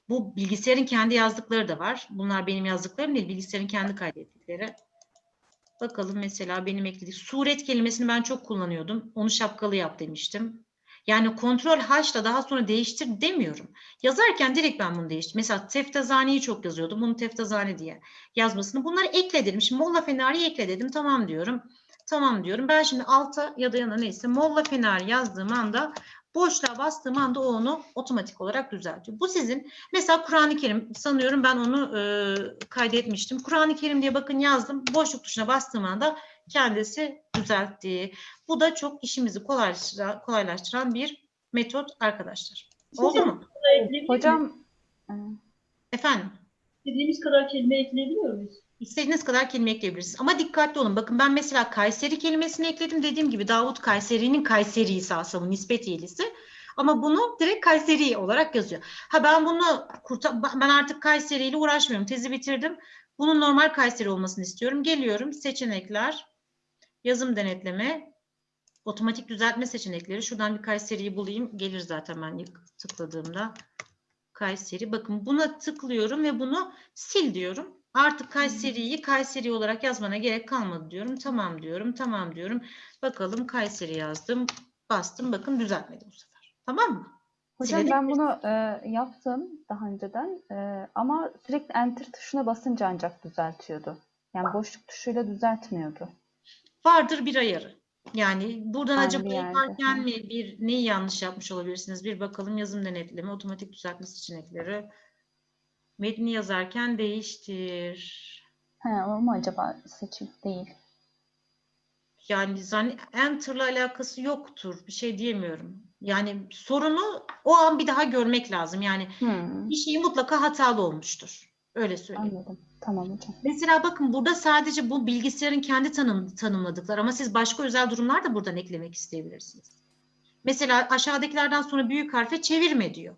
A: Bu bilgisayarın kendi yazdıkları da var. Bunlar benim yazdıklarım değil, bilgisayarın kendi kaydettikleri. Bakalım mesela benim eklediğim suret kelimesini ben çok kullanıyordum. Onu şapkalı yap demiştim. Yani kontrol H'la daha sonra değiştir demiyorum. Yazarken direkt ben bunu değiştirdim. Mesela teftazaneyi çok yazıyordum. Bunu teftazane diye yazmasını. Bunları ekle dedim. Şimdi Molla Fenari ekle dedim. Tamam diyorum. Tamam diyorum. Ben şimdi alta ya da yana neyse Molla Fenari yazdığım anda boşluğa bastığım anda o onu otomatik olarak düzeltiyor. Bu sizin mesela Kur'an-ı Kerim sanıyorum ben onu e, kaydetmiştim. Kur'an-ı Kerim diye bakın yazdım. Boşluk tuşuna bastığım anda kendisi düzeltti. Bu da çok işimizi kolaylaştıran, kolaylaştıran bir metot arkadaşlar. Oldu mu?
M: Hocam
A: Efendim?
H: İstediğimiz kadar kelime ekleyebiliyor muyuz?
A: İstediğiniz kadar kelime ekleyebilirsiniz. Ama dikkatli olun. Bakın ben mesela Kayseri kelimesini ekledim. Dediğim gibi Davut Kayseri'nin Kayseri'si aslında nispet iyilisi. Ama bunu direkt Kayseri olarak yazıyor. Ha ben bunu ben artık Kayseri ile uğraşmıyorum. Tezi bitirdim. Bunun normal Kayseri olmasını istiyorum. Geliyorum. Seçenekler. Yazım denetleme. Otomatik düzeltme seçenekleri. Şuradan bir Kayseri'yi bulayım. Gelir zaten ben tıkladığımda. Kayseri. Bakın buna tıklıyorum ve bunu sil diyorum. Artık Kayseri'yi Kayseri olarak yazmana gerek kalmadı diyorum. Tamam diyorum. Tamam diyorum. Bakalım Kayseri yazdım. Bastım. Bakın düzeltmedi bu sefer. Tamam mı?
M: hocam
A: Silelim.
M: ben bunu e, yaptım daha önceden e, ama sürekli enter tuşuna basınca ancak düzeltiyordu. Yani boşluk tuşuyla düzeltmiyordu.
A: Vardır bir ayarı. Yani buradan
M: Aynı
A: acaba yaparken mi bir neyi yanlış yapmış olabilirsiniz? Bir bakalım yazım denetleme, otomatik düzeltme seçenekleri. Metni yazarken değiştir.
M: He, o mu acaba seçim değil?
A: Yani enter'la alakası yoktur. Bir şey diyemiyorum. Yani sorunu o an bir daha görmek lazım. Yani
M: Hmm,
A: bir şey mutlaka hatalı olmuştur. Öyle söyleyeyim.
M: anladım. Tamam hocam.
A: Mesela bakın burada sadece bu bilgisayarın kendi tanım, tanımladıkları ama siz başka özel durumlar da buradan eklemek isteyebilirsiniz. Mesela aşağıdakilerden sonra büyük harfe çevirme diyor.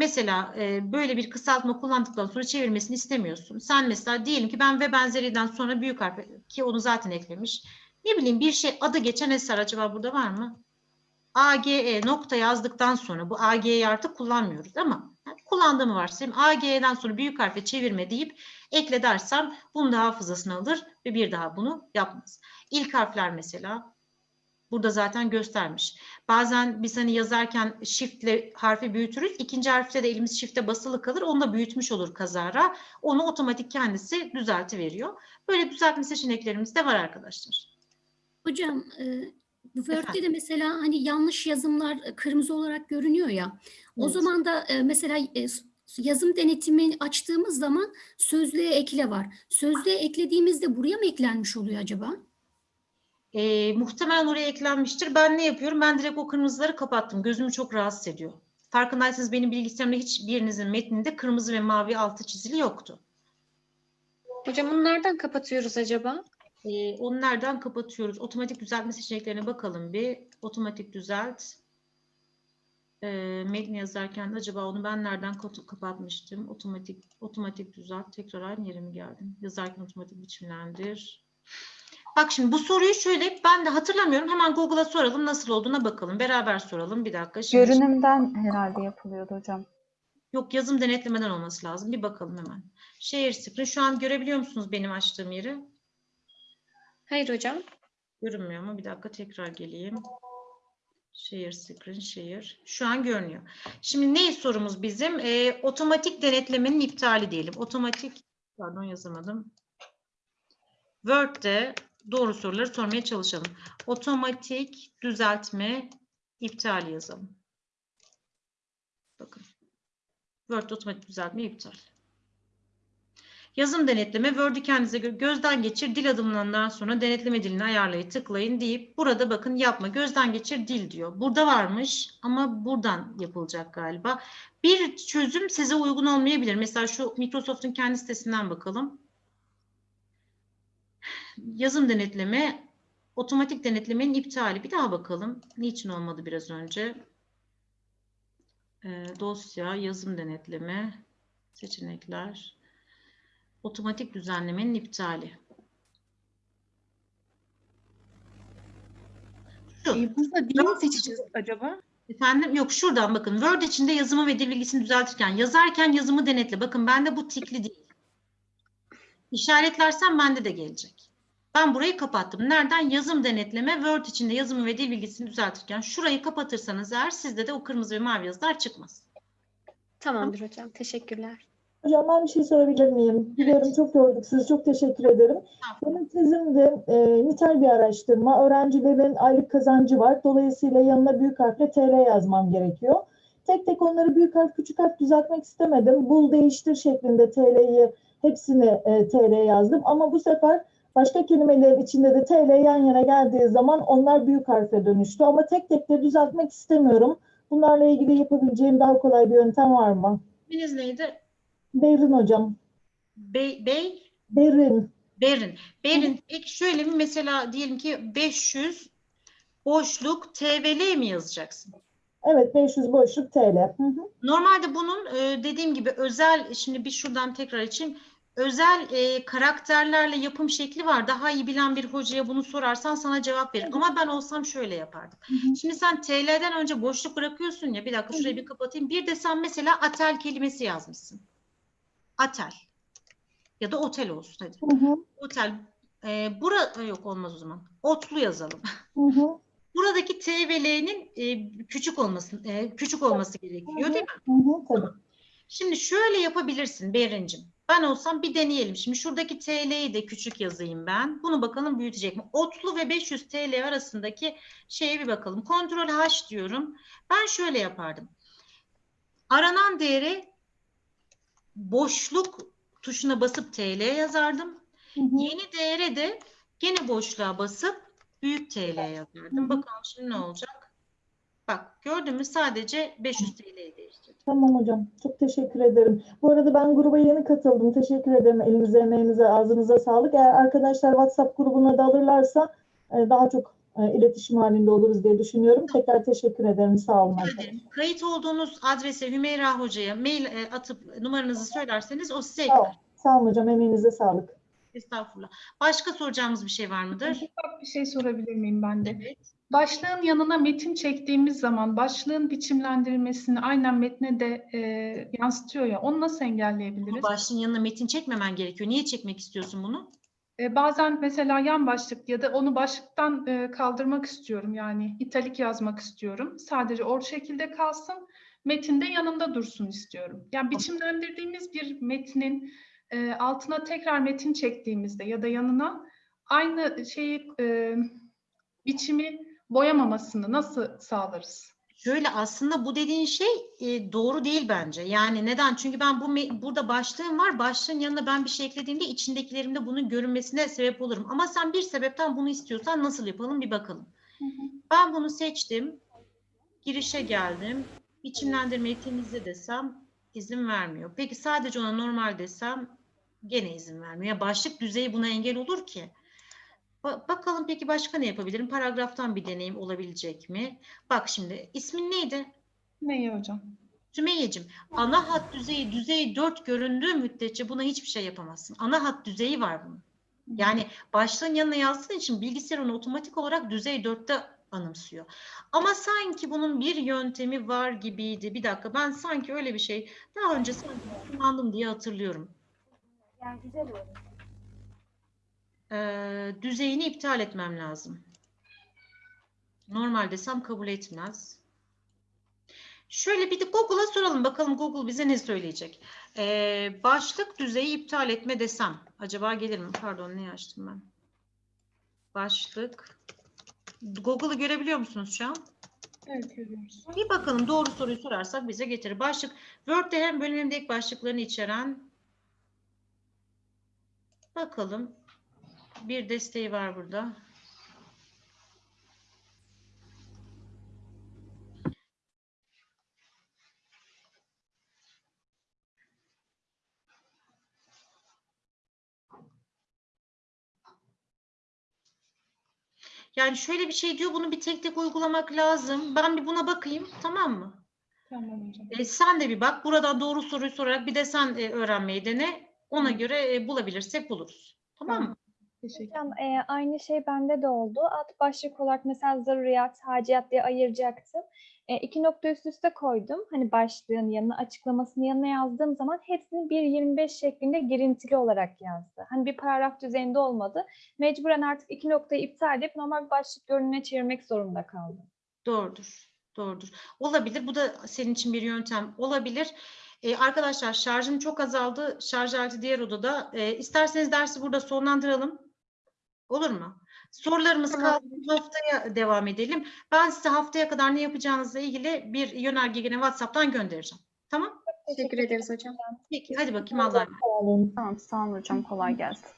A: Mesela e, böyle bir kısaltma kullandıktan sonra çevirmesini istemiyorsun. Sen mesela diyelim ki ben ve benzeriden sonra büyük harfe ki onu zaten eklemiş. Ne bileyim bir şey adı geçen eser acaba burada var mı? AGE nokta yazdıktan sonra bu AG'yi artık kullanmıyoruz ama yani kullandığımı varsayayım. AG'den sonra büyük harfe çevirme deyip ekle dersem bunu da hafızasına alır ve bir daha bunu yapmaz. İlk harfler mesela burada zaten göstermiş. Bazen biz hani yazarken shiftle harfi büyütürüz. İkinci harfte de elimiz shift'e basılı kalır. Onu da büyütmüş olur kazara. Onu otomatik kendisi düzelti veriyor. Böyle düzeltme seçeneklerimiz de var arkadaşlar.
O: Hocam, e, Word'de de mesela hani yanlış yazımlar e, kırmızı olarak görünüyor ya. O
A: Evet.
O: zaman da e, mesela e, yazım denetimini açtığımız zaman sözlüğe ekle var. Sözlüğe eklediğimizde buraya mı eklenmiş oluyor acaba?
A: Ee, muhtemelen oraya eklenmiştir. Ben ne yapıyorum? Ben direkt o kırmızıları kapattım. Gözümü çok rahatsız ediyor. Farkındaysanız benim bilgisayarımda hiçbirinizin metninde kırmızı ve mavi altı çizili yoktu.
D: Hocam bunu nereden kapatıyoruz acaba?
A: Ee, onu nereden kapatıyoruz? Otomatik düzeltme seçeneklerine bakalım bir. Otomatik düzelt. Ee, metni yazarken acaba onu ben nereden kapa- kapatmıştım? Otomatik otomatik düzelt. Tekrar aynı yere mi geldim? Yazarken otomatik biçimlendir. Bak şimdi bu soruyu şöyle ben de hatırlamıyorum. Hemen Google'a soralım nasıl olduğuna bakalım. Beraber soralım. Bir dakika. Şimdi
M: Görünümden herhalde yapılıyordu hocam.
A: Yok yazım denetlemeden olması lazım. Bir bakalım hemen. Share screen. Şu an görebiliyor musunuz benim açtığım yeri?
D: Hayır hocam.
A: Görünmüyor mu? Bir dakika tekrar geleyim. Share screen, share. Şu an görünüyor. Şimdi ne sorumuz bizim? Ee, otomatik denetlemenin iptali diyelim. Otomatik, pardon yazamadım. Word'de doğru soruları sormaya çalışalım. Otomatik düzeltme iptali yazalım. Bakın. Word otomatik düzeltme iptal. Yazım denetleme, Word'ü kendinize gö- gözden geçir, dil adımlarından sonra denetleme dilini ayarlayı tıklayın deyip burada bakın yapma, gözden geçir dil diyor. Burada varmış ama buradan yapılacak galiba. Bir çözüm size uygun olmayabilir. Mesela şu Microsoft'un kendi sitesinden bakalım. Yazım denetleme, otomatik denetlemenin iptali. Bir daha bakalım. Niçin olmadı biraz önce? Ee, dosya, yazım denetleme, seçenekler, otomatik düzenlemenin iptali. Şu.
P: Ee, burada dili mi seçeceğiz acaba?
A: Efendim yok şuradan bakın Word içinde yazımı ve dil bilgisini düzeltirken yazarken yazımı denetle. Bakın bende bu tikli değil. İşaretlersem bende de gelecek. Ben burayı kapattım. Nereden? Yazım denetleme Word içinde yazımı ve dil bilgisini düzeltirken şurayı kapatırsanız eğer sizde de o kırmızı ve mavi yazılar çıkmaz.
D: Tamamdır hocam. Teşekkürler.
N: Hocam ben bir şey sorabilir miyim? Biliyorum çok yorduk sizi. Çok teşekkür ederim. Benim tezimde e, nitel bir araştırma. Öğrencilerin aylık kazancı var. Dolayısıyla yanına büyük harfle TL yazmam gerekiyor. Tek tek onları büyük harf küçük harf düzeltmek istemedim. Bul değiştir şeklinde TL'yi hepsini e, TL yazdım. Ama bu sefer başka kelimelerin içinde de TL yan yana geldiği zaman onlar büyük harfe dönüştü. Ama tek tek de düzeltmek istemiyorum. Bunlarla ilgili yapabileceğim daha kolay bir yöntem var mı?
A: İsminiz neydi?
N: Berin hocam.
A: Bey, Bey
N: Berin.
A: Berin. Berin peki şöyle mi mesela diyelim ki 500 boşluk TVL mi yazacaksın?
N: Evet 500 boşluk TL. Hı hı.
A: Normalde bunun e, dediğim gibi özel şimdi bir şuradan tekrar açayım. Özel e, karakterlerle yapım şekli var. Daha iyi bilen bir hocaya bunu sorarsan sana cevap verir. Ama ben olsam şöyle yapardım. Şimdi sen TL'den önce boşluk bırakıyorsun ya. Bir dakika şurayı bir kapatayım. Bir de sen mesela atel kelimesi yazmışsın. Atel. Ya da otel olsun hadi.
N: Hı hı.
A: Otel. E, bura yok olmaz o zaman. Otlu yazalım. <laughs>
N: Hı hı.
A: Buradaki T ve L'nin e, küçük olması e, küçük olması gerekiyor değil mi?
N: Hı hı, tabii.
A: Şimdi şöyle yapabilirsin Berincim. Ben olsam bir deneyelim. Şimdi şuradaki TL'yi de küçük yazayım ben. Bunu bakalım büyütecek mi? Otlu ve 500 TL arasındaki şeye bir bakalım. Kontrol H diyorum. Ben şöyle yapardım. Aranan değeri boşluk tuşuna basıp TL yazardım. Yeni değere de gene boşluğa basıp büyük TL yazardım. Bakalım şimdi ne olacak? Bak gördün mü sadece 500 TL'yi değiştirdim.
N: Tamam hocam. Çok teşekkür ederim. Bu arada ben gruba yeni katıldım. Teşekkür ederim. Elinize, emeğinize, ağzınıza sağlık. Eğer arkadaşlar WhatsApp grubuna da alırlarsa e, daha çok e, iletişim halinde oluruz diye düşünüyorum. Tekrar teşekkür ederim. Sağ olun.
A: Ederim. Kayıt olduğunuz adrese Hümeyra Hoca'ya mail e, atıp numaranızı söylerseniz o size
N: Sağ, ol- sağ olun hocam. Emeğinize sağlık.
A: Estağfurullah. Başka soracağımız bir şey var mıdır?
P: Ufak bir şey sorabilir miyim ben de? Başlığın yanına metin çektiğimiz zaman başlığın biçimlendirilmesini aynen metne de e, yansıtıyor ya. Onu nasıl engelleyebiliriz?
A: Başlığın yanına metin çekmemen gerekiyor. Niye çekmek istiyorsun bunu?
P: E, bazen mesela yan başlık ya da onu başlıktan e, kaldırmak istiyorum. Yani italik yazmak istiyorum. Sadece o şekilde kalsın. Metinde yanında dursun istiyorum. Yani biçimlendirdiğimiz bir metnin e, altına tekrar metin çektiğimizde ya da yanına aynı şeyi e, biçimi boyamamasını nasıl sağlarız?
A: Şöyle aslında bu dediğin şey e, doğru değil bence. Yani neden? Çünkü ben bu burada başlığım var. Başlığın yanına ben bir şey eklediğimde içindekilerimde bunun görünmesine sebep olurum. Ama sen bir sebepten bunu istiyorsan nasıl yapalım bir bakalım. Ben bunu seçtim. Girişe geldim. Biçimlendirmeyi temizle desem izin vermiyor. Peki sadece ona normal desem gene izin vermiyor. Ya başlık düzeyi buna engel olur ki. Ba- bakalım peki başka ne yapabilirim? Paragraftan bir deneyim olabilecek mi? Bak şimdi ismin neydi?
P: Neyi hocam?
A: Sümeyye'cim ana hat düzeyi düzey 4 göründüğü müddetçe buna hiçbir şey yapamazsın. Ana hat düzeyi var bunun. Yani başlığın yanına yazdığın için bilgisayar onu otomatik olarak düzey 4'te anımsıyor. Ama sanki bunun bir yöntemi var gibiydi. Bir dakika ben sanki öyle bir şey daha önce sanki kullandım diye hatırlıyorum.
J: Yani güzel olur.
A: Ee, düzeyini iptal etmem lazım. Normal desem kabul etmez. Şöyle bir de Google'a soralım bakalım Google bize ne söyleyecek. Ee, başlık düzeyi iptal etme desem acaba gelir mi? Pardon ne açtım ben? Başlık. Google'ı görebiliyor musunuz şu an?
P: Evet görüyoruz.
A: Bir bakalım doğru soruyu sorarsak bize getirir. Başlık Word'de hem bölüm hem de ek başlıklarını içeren bakalım bir desteği var burada. Yani şöyle bir şey diyor, bunu bir tek tek uygulamak lazım. Ben bir buna bakayım, tamam mı?
P: Tamam hocam.
A: E, sen de bir bak, buradan doğru soruyu sorarak bir de sen e, öğrenmeyi dene. Ona göre e, bulabilirsek buluruz. Tamam mı?
P: Teşekkür
L: Hocam e, aynı şey bende de oldu. Alt başlık olarak mesela zaruriyat, haciyat diye ayıracaktım. E, iki nokta üst üste koydum. Hani başlığın yanına, açıklamasının yanına yazdığım zaman hepsini 1.25 şeklinde girintili olarak yazdı. Hani bir paragraf düzeyinde olmadı. Mecburen artık iki noktayı iptal edip normal bir başlık görünümüne çevirmek zorunda kaldım.
A: Doğrudur. Doğrudur. Olabilir. Bu da senin için bir yöntem olabilir. Ee, arkadaşlar şarjım çok azaldı. Şarj aleti diğer odada. Ee, isterseniz dersi burada sonlandıralım. Olur mu? Sorularımız kaldı. Haftaya devam edelim. Ben size haftaya kadar ne yapacağınızla ilgili bir yönerge gene WhatsApp'tan göndereceğim. Tamam?
D: Teşekkür ederiz hocam.
A: Peki. Hadi bakayım Allah'a emanet.
M: Tamam sağ olun hocam kolay gelsin.